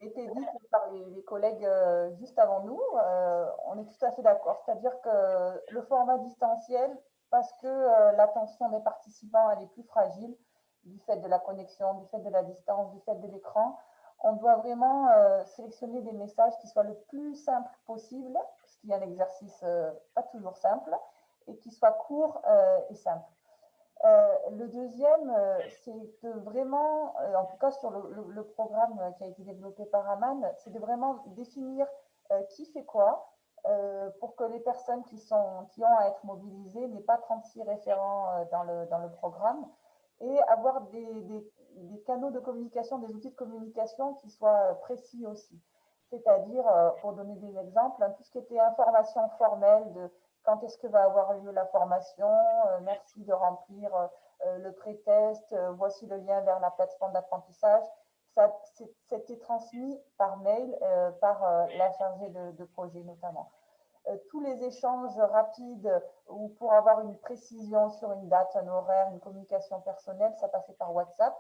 été dites par les, collègues euh, juste avant nous, euh, on est tout à fait d'accord. C'est-à-dire que le format distanciel, parce que euh, l'attention des participants est plus fragile du fait de la connexion, du fait de la distance, du fait de l'écran, on doit vraiment sélectionner des messages qui soient le plus simples possible, ce qui est un exercice pas toujours simple, et qui soient courts et simples. Euh, le deuxième, euh, c'est de vraiment, euh, en tout cas sur le, programme qui a été développé par Aman, c'est de vraiment définir qui fait quoi pour que les personnes qui, sont, qui ont à être mobilisées n'aient pas 36 référents dans, le, dans le programme et avoir des, canaux de communication, des outils de communication qui soient précis aussi. C'est-à-dire, pour donner des exemples, hein, tout ce qui était information formelle de quand est-ce que va avoir lieu la formation, euh, merci de remplir euh, euh, le pré-test, voici le lien vers la plateforme d'apprentissage. Ça, c'était transmis par mail par la chargée de, projet notamment. tous les échanges rapides ou pour avoir une précision sur une date, un horaire, une communication personnelle, ça passait par WhatsApp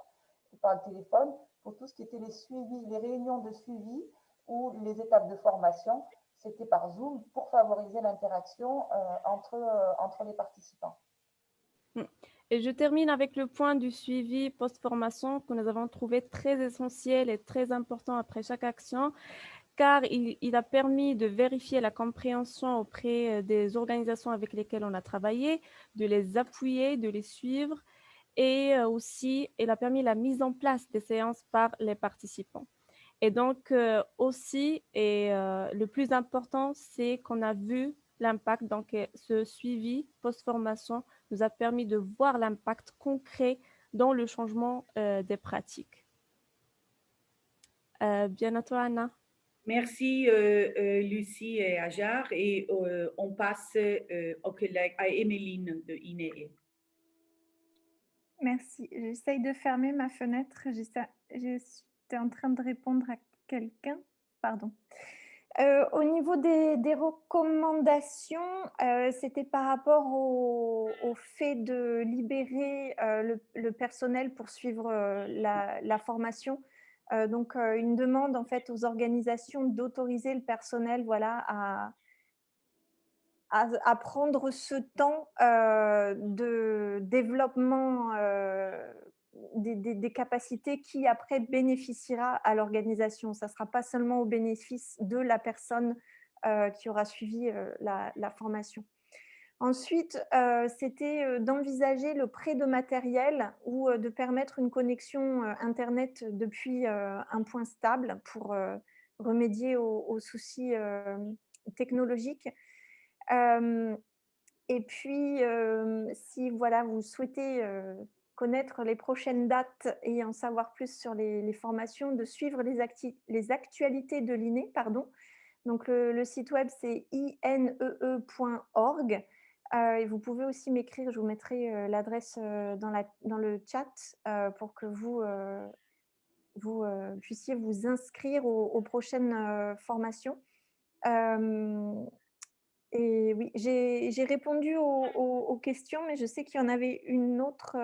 ou par le téléphone. Pour tout ce qui était les suivis, les réunions de suivi ou les étapes de formation, c'était par Zoom pour favoriser l'interaction entre, entre les participants. Mm. Et je termine avec le point du suivi post-formation que nous avons trouvé très essentiel et très important après chaque action, car il, a permis de vérifier la compréhension auprès euh, des organisations avec lesquelles on a travaillé, de les appuyer, de les suivre, et euh, aussi, il a permis la mise en place des séances par les participants. Et donc, euh, aussi, et le plus important, c'est qu'on a vu l'impact, donc ce suivi post-formation nous a permis de voir l'impact concret dans le changement euh, des pratiques. Euh, bien à toi, Anna. Merci, euh, Lucie et Ajar. Et on passe au collègue, à Emeline de INEE. Merci. J'essaye de fermer ma fenêtre. En train de répondre à quelqu'un? Pardon. Euh, au niveau des, recommandations, euh, c'était par rapport au, fait de libérer euh, le, personnel pour suivre la, formation. donc, une demande en fait aux organisations d'autoriser le personnel voilà, à, prendre ce temps de développement des, capacités qui après bénéficiera à l'organisation. Ça ne sera pas seulement au bénéfice de la personne euh, qui aura suivi euh, la, formation. Ensuite, euh, c'était d'envisager le prêt de matériel ou de permettre une connexion Internet depuis un point stable pour remédier aux, soucis technologiques. et puis, si voilà, vous souhaitez connaître les prochaines dates et en savoir plus sur les, formations, de suivre les, les actualités de l'INE. Pardon. Donc, le, site web, c'est inee.org. Euh, et vous pouvez aussi m'écrire, je vous mettrai euh, l'adresse euh, dans, le chat pour que vous, puissiez vous inscrire aux, prochaines formations. et oui, j'ai répondu aux, questions, mais je sais qu'il y en avait une autre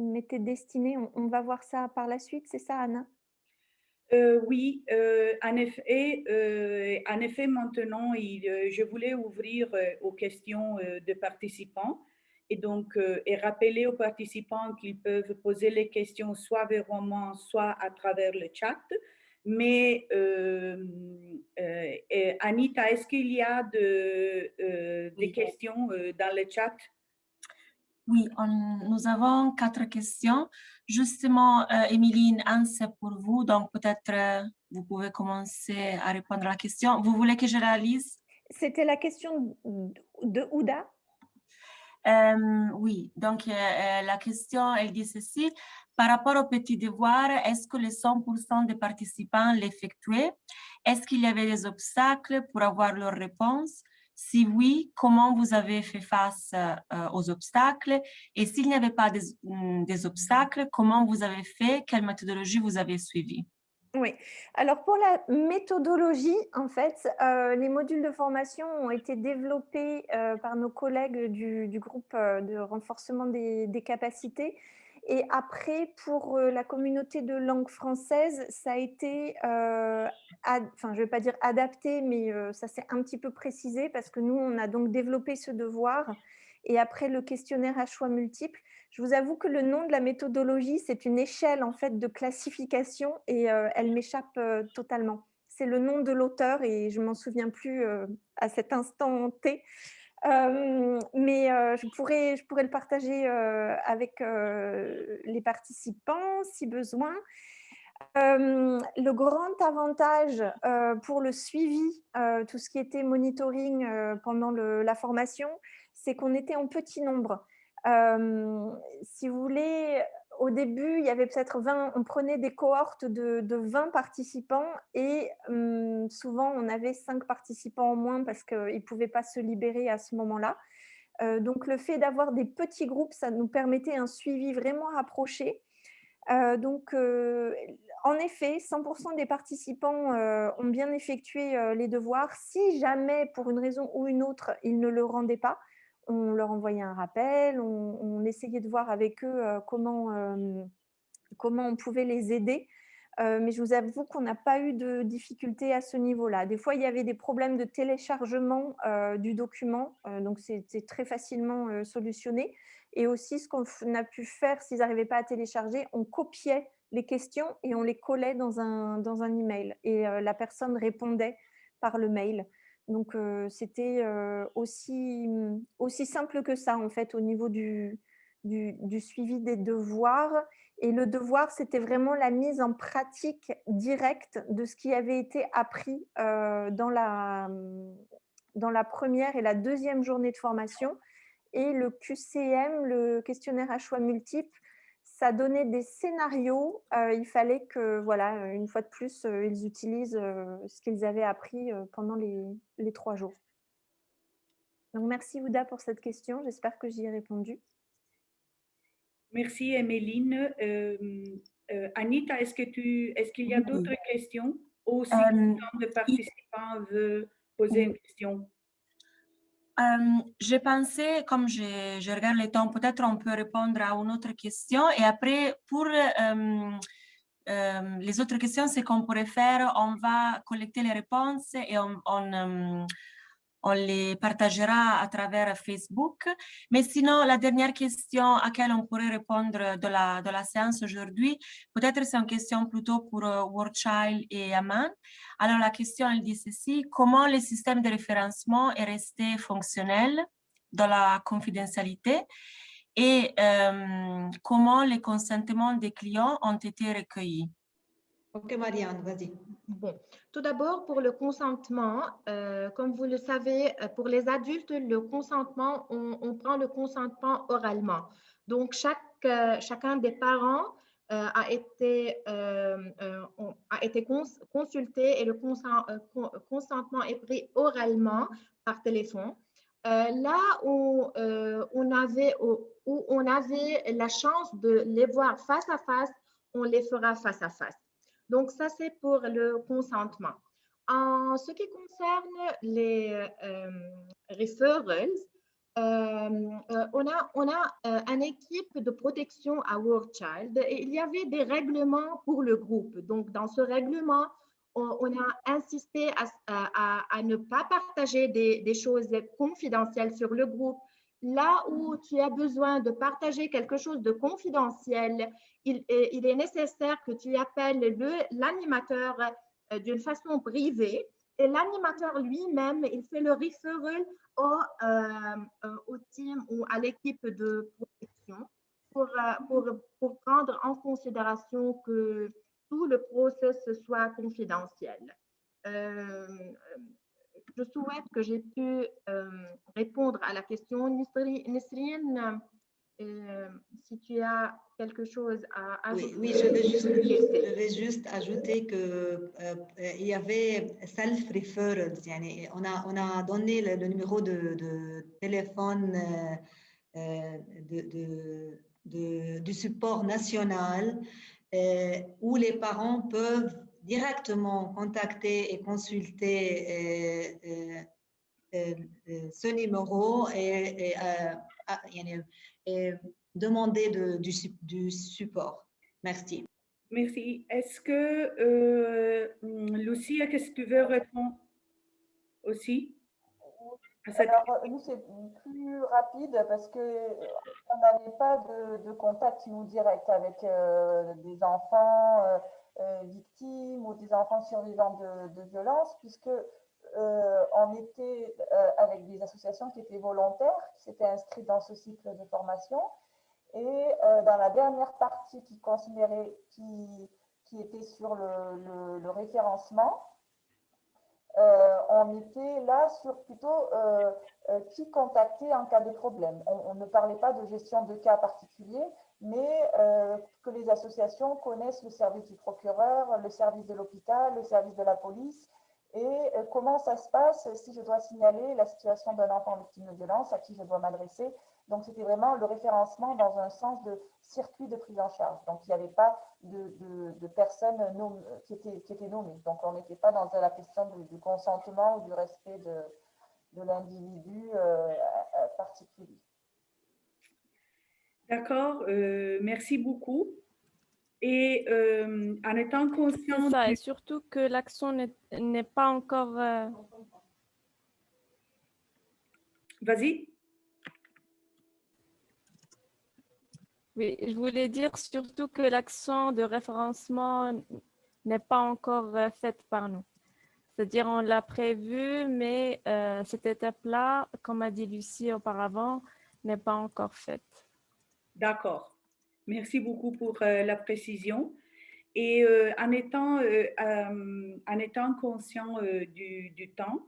qui m'était destiné. On, va voir ça par la suite, c'est ça, Anna? Euh, oui, euh, en, effet, euh, en effet, maintenant, je voulais ouvrir aux questions de participants et donc et rappeler aux participants qu'ils peuvent poser les questions soit verbellement, soit à travers le chat. Mais Anita, est-ce qu'il y a de, des questions dans le chat? Oui, nous avons quatre questions. Justement, euh, un, c'est pour vous, donc peut-être euh, vous pouvez commencer à répondre à la question. Vous voulez que je réalise? C'était la question de Ouda euh, Oui, donc euh, la question, elle dit ceci. Par rapport au petit devoir, est-ce que les 100% des participants l'effectuaient? Est-ce qu'il y avait des obstacles pour avoir leur réponse? Si oui, comment vous avez fait face euh, aux obstacles? Et s'il n'y avait pas mm, des, obstacles, comment vous avez fait? Quelle méthodologie vous avez suivie? Oui, alors pour la méthodologie, en fait, euh, les modules de formation ont été développés euh, par nos collègues du, groupe de renforcement des capacités et après, pour la communauté de langue française, ça a été, enfin, je ne vais pas dire adapté, mais ça s'est un petit peu précisé parce que nous, on a donc développé ce devoir. Et après, le questionnaire à choix multiples. Je vous avoue que le nom de la méthodologie, c'est une échelle en fait de classification et elle m'échappe totalement. C'est le nom de l'auteur et je m'en souviens plus à cet instant T mais je, pourrais, je pourrais le partager avec les participants si besoin. le grand avantage pour le suivi, tout ce qui était monitoring pendant la formation, c'est qu'on était en petit nombre. si vous voulez, au début, il y avait peut-être 20, on prenait des cohortes de, 20 participants et hum, souvent on avait 5 participants en moins parce qu'ils ne pouvaient pas se libérer à ce moment-là. Euh, donc le fait d'avoir des petits groupes, ça nous permettait un suivi vraiment rapproché. Euh, donc, euh, en effet, 100% des participants ont bien effectué les devoirs. Si jamais, pour une raison ou une autre, ils ne le rendaient pas, on leur envoyait un rappel, on, essayait de voir avec eux comment, comment on pouvait les aider. mais je vous avoue qu'on n'a pas eu de difficultés à ce niveau-là. Des fois, il y avait des problèmes de téléchargement du document, donc c'est très facilement solutionné. Et aussi, ce qu'on a pu faire, s'ils n'arrivaient pas à télécharger, on copiait les questions et on les collait dans un, dans un email. Et la personne répondait par le mail. Donc, c'était aussi, aussi simple que ça, en fait, au niveau du, du, suivi des devoirs. Et le devoir, c'était vraiment la mise en pratique directe de ce qui avait été appris dans, la, dans la première et la deuxième journée de formation. Et le QCM, le questionnaire à choix multiples, ça donnait des scénarios. Euh, il fallait que, voilà, une fois de plus, euh, ils utilisent euh, ce qu'ils avaient appris pendant les, les, trois jours. Donc, merci Ouda pour cette question. J'espère que j'y ai répondu. Merci Emeline. Anita, est-ce qu'il est qu'il y a d'autres questions? Ou si de participants veut poser une question euh, j'ai pensé, comme je, je, regarde le temps, peut-être on peut répondre à une autre question. Et après, pour euh, euh, les autres questions, ce qu'on pourrait faire, on va collecter les réponses et on on les partagera à travers Facebook. Mais sinon, la dernière question à laquelle on pourrait répondre de la, de la séance aujourd'hui, peut-être c'est une question plutôt pour uh, Child et Aman. Alors, la question, elle dit ceci, comment le système de référencement est resté fonctionnel dans la confidentialité et euh, comment les consentements des clients ont été recueillis? Ok, Marianne, vas-y. Bon, tout d'abord, pour le consentement, euh, comme vous le savez, euh, pour les adultes, le consentement, on, prend le consentement oralement. Donc, chaque, euh, chacun des parents a été, a été consulté et le consentement est pris oralement par téléphone. là où, on avait, où on avait la chance de les voir face à face, on les fera face à face. Donc, ça, c'est pour le consentement. En ce qui concerne les euh, referrals, euh, euh, on a, on a une équipe de protection à World Child et il y avait des règlements pour le groupe. Donc, dans ce règlement, on, a insisté à, ne pas partager des, choses confidentielles sur le groupe. Là où tu as besoin de partager quelque chose de confidentiel, il est, nécessaire que tu appelles l'animateur euh, d'une façon privée et l'animateur lui-même, il fait le referral au, euh, au team ou à l'équipe de protection pour, euh, prendre en considération que tout le processus soit confidentiel. Je souhaite que j'ai pu répondre à la question. Nesrine, euh, si tu as quelque chose à ajouter. Oui, je, vais juste, je, vais juste, ajouter qu'il euh, il y avait self-referrals. On a, on a donné le, numéro de, de téléphone euh, de, de, du support national où les parents peuvent directement contacter et consulter ce numéro et, et et demander de, du, du, support. Merci. Merci. Est-ce que, euh, Lucia, qu'est-ce que tu veux répondre aussi Alors, nous, c'est plus rapide parce qu'on n'avait pas de, de, contact, nous, direct avec euh, des enfants euh, euh, victimes ou des enfants survivants de, de violences, puisque euh, on était euh, avec des associations qui étaient volontaires, qui s'étaient inscrites dans ce cycle de formation. Et euh, dans la dernière partie qui considérait, qui, qui était sur le, référencement, on était là sur plutôt qui contacter en cas de problème. On, ne parlait pas de gestion de cas particuliers, mais que les associations connaissent le service du procureur, le service de l'hôpital, le service de la police, et euh, comment ça se passe si je dois signaler la situation d'un enfant victime de violence, à qui je dois m'adresser. Donc, c'était vraiment le référencement dans un sens de circuit de prise en charge. Donc, il n'y avait pas de, personnes qui, étaient, qui, étaient, nommées. Donc, on n'était pas dans la question du, consentement ou du respect de, l'individu euh, particulier. D'accord, euh, merci beaucoup. Et euh, en étant conscient... Ça, et surtout que l'action n'est pas encore... Vas-y. Oui, je voulais dire surtout que l'action de référencement n'est pas encore euh, faite par nous. C'est-à-dire, on l'a prévu, mais euh, cette étape-là, comme a dit Lucie auparavant, n'est pas encore faite. D'accord. Merci beaucoup pour euh, la précision. Et en, étant, en étant conscient du, temps,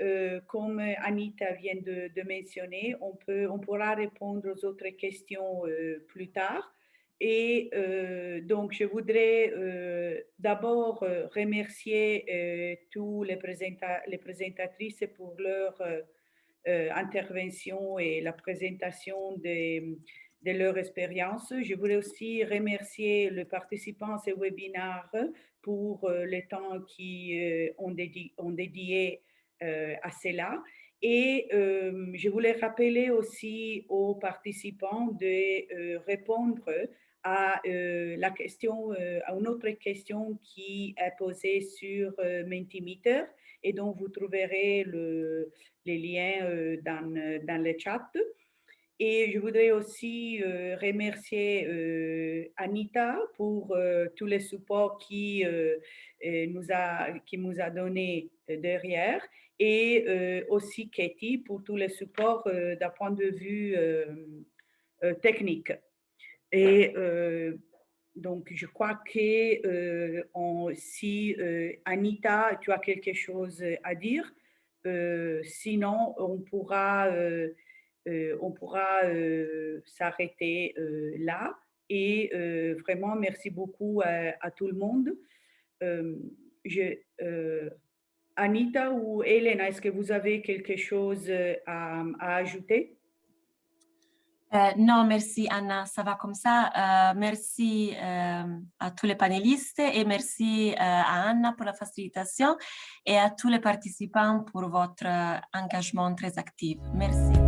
euh, comme Anita vient de, mentionner, on, peut, on pourra répondre aux autres questions euh, plus tard. Et euh, donc, je voudrais d'abord remercier tous les, les, présentatrices pour leur intervention et la présentation de, de leur expérience. Je voulais aussi remercier les participants à ce webinaire pour le temps qu'ils ont, dédié, ont dédié euh, à cela. Et euh, je voulais rappeler aussi aux participants de euh, répondre à la question, à une autre question qui est posée sur Mentimeter et dont vous trouverez le, les liens dans le chat. Et je voudrais aussi remercier Anita pour tous les supports qui, nous a, qui nous a donné derrière et euh, aussi Katie pour tous les supports euh, d'un point de vue euh, technique. Et donc, je crois que si Anita, tu as quelque chose à dire, sinon on pourra, on pourra s'arrêter là. Et vraiment, merci beaucoup à, tout le monde. je, Anita ou Elena, est-ce que vous avez quelque chose euh, à, ajouter? Euh, non, merci Anna, ça va comme ça. Euh, merci à tous les panélistes et merci à Anna pour la facilitation et à tous les participants pour votre engagement très actif. Merci.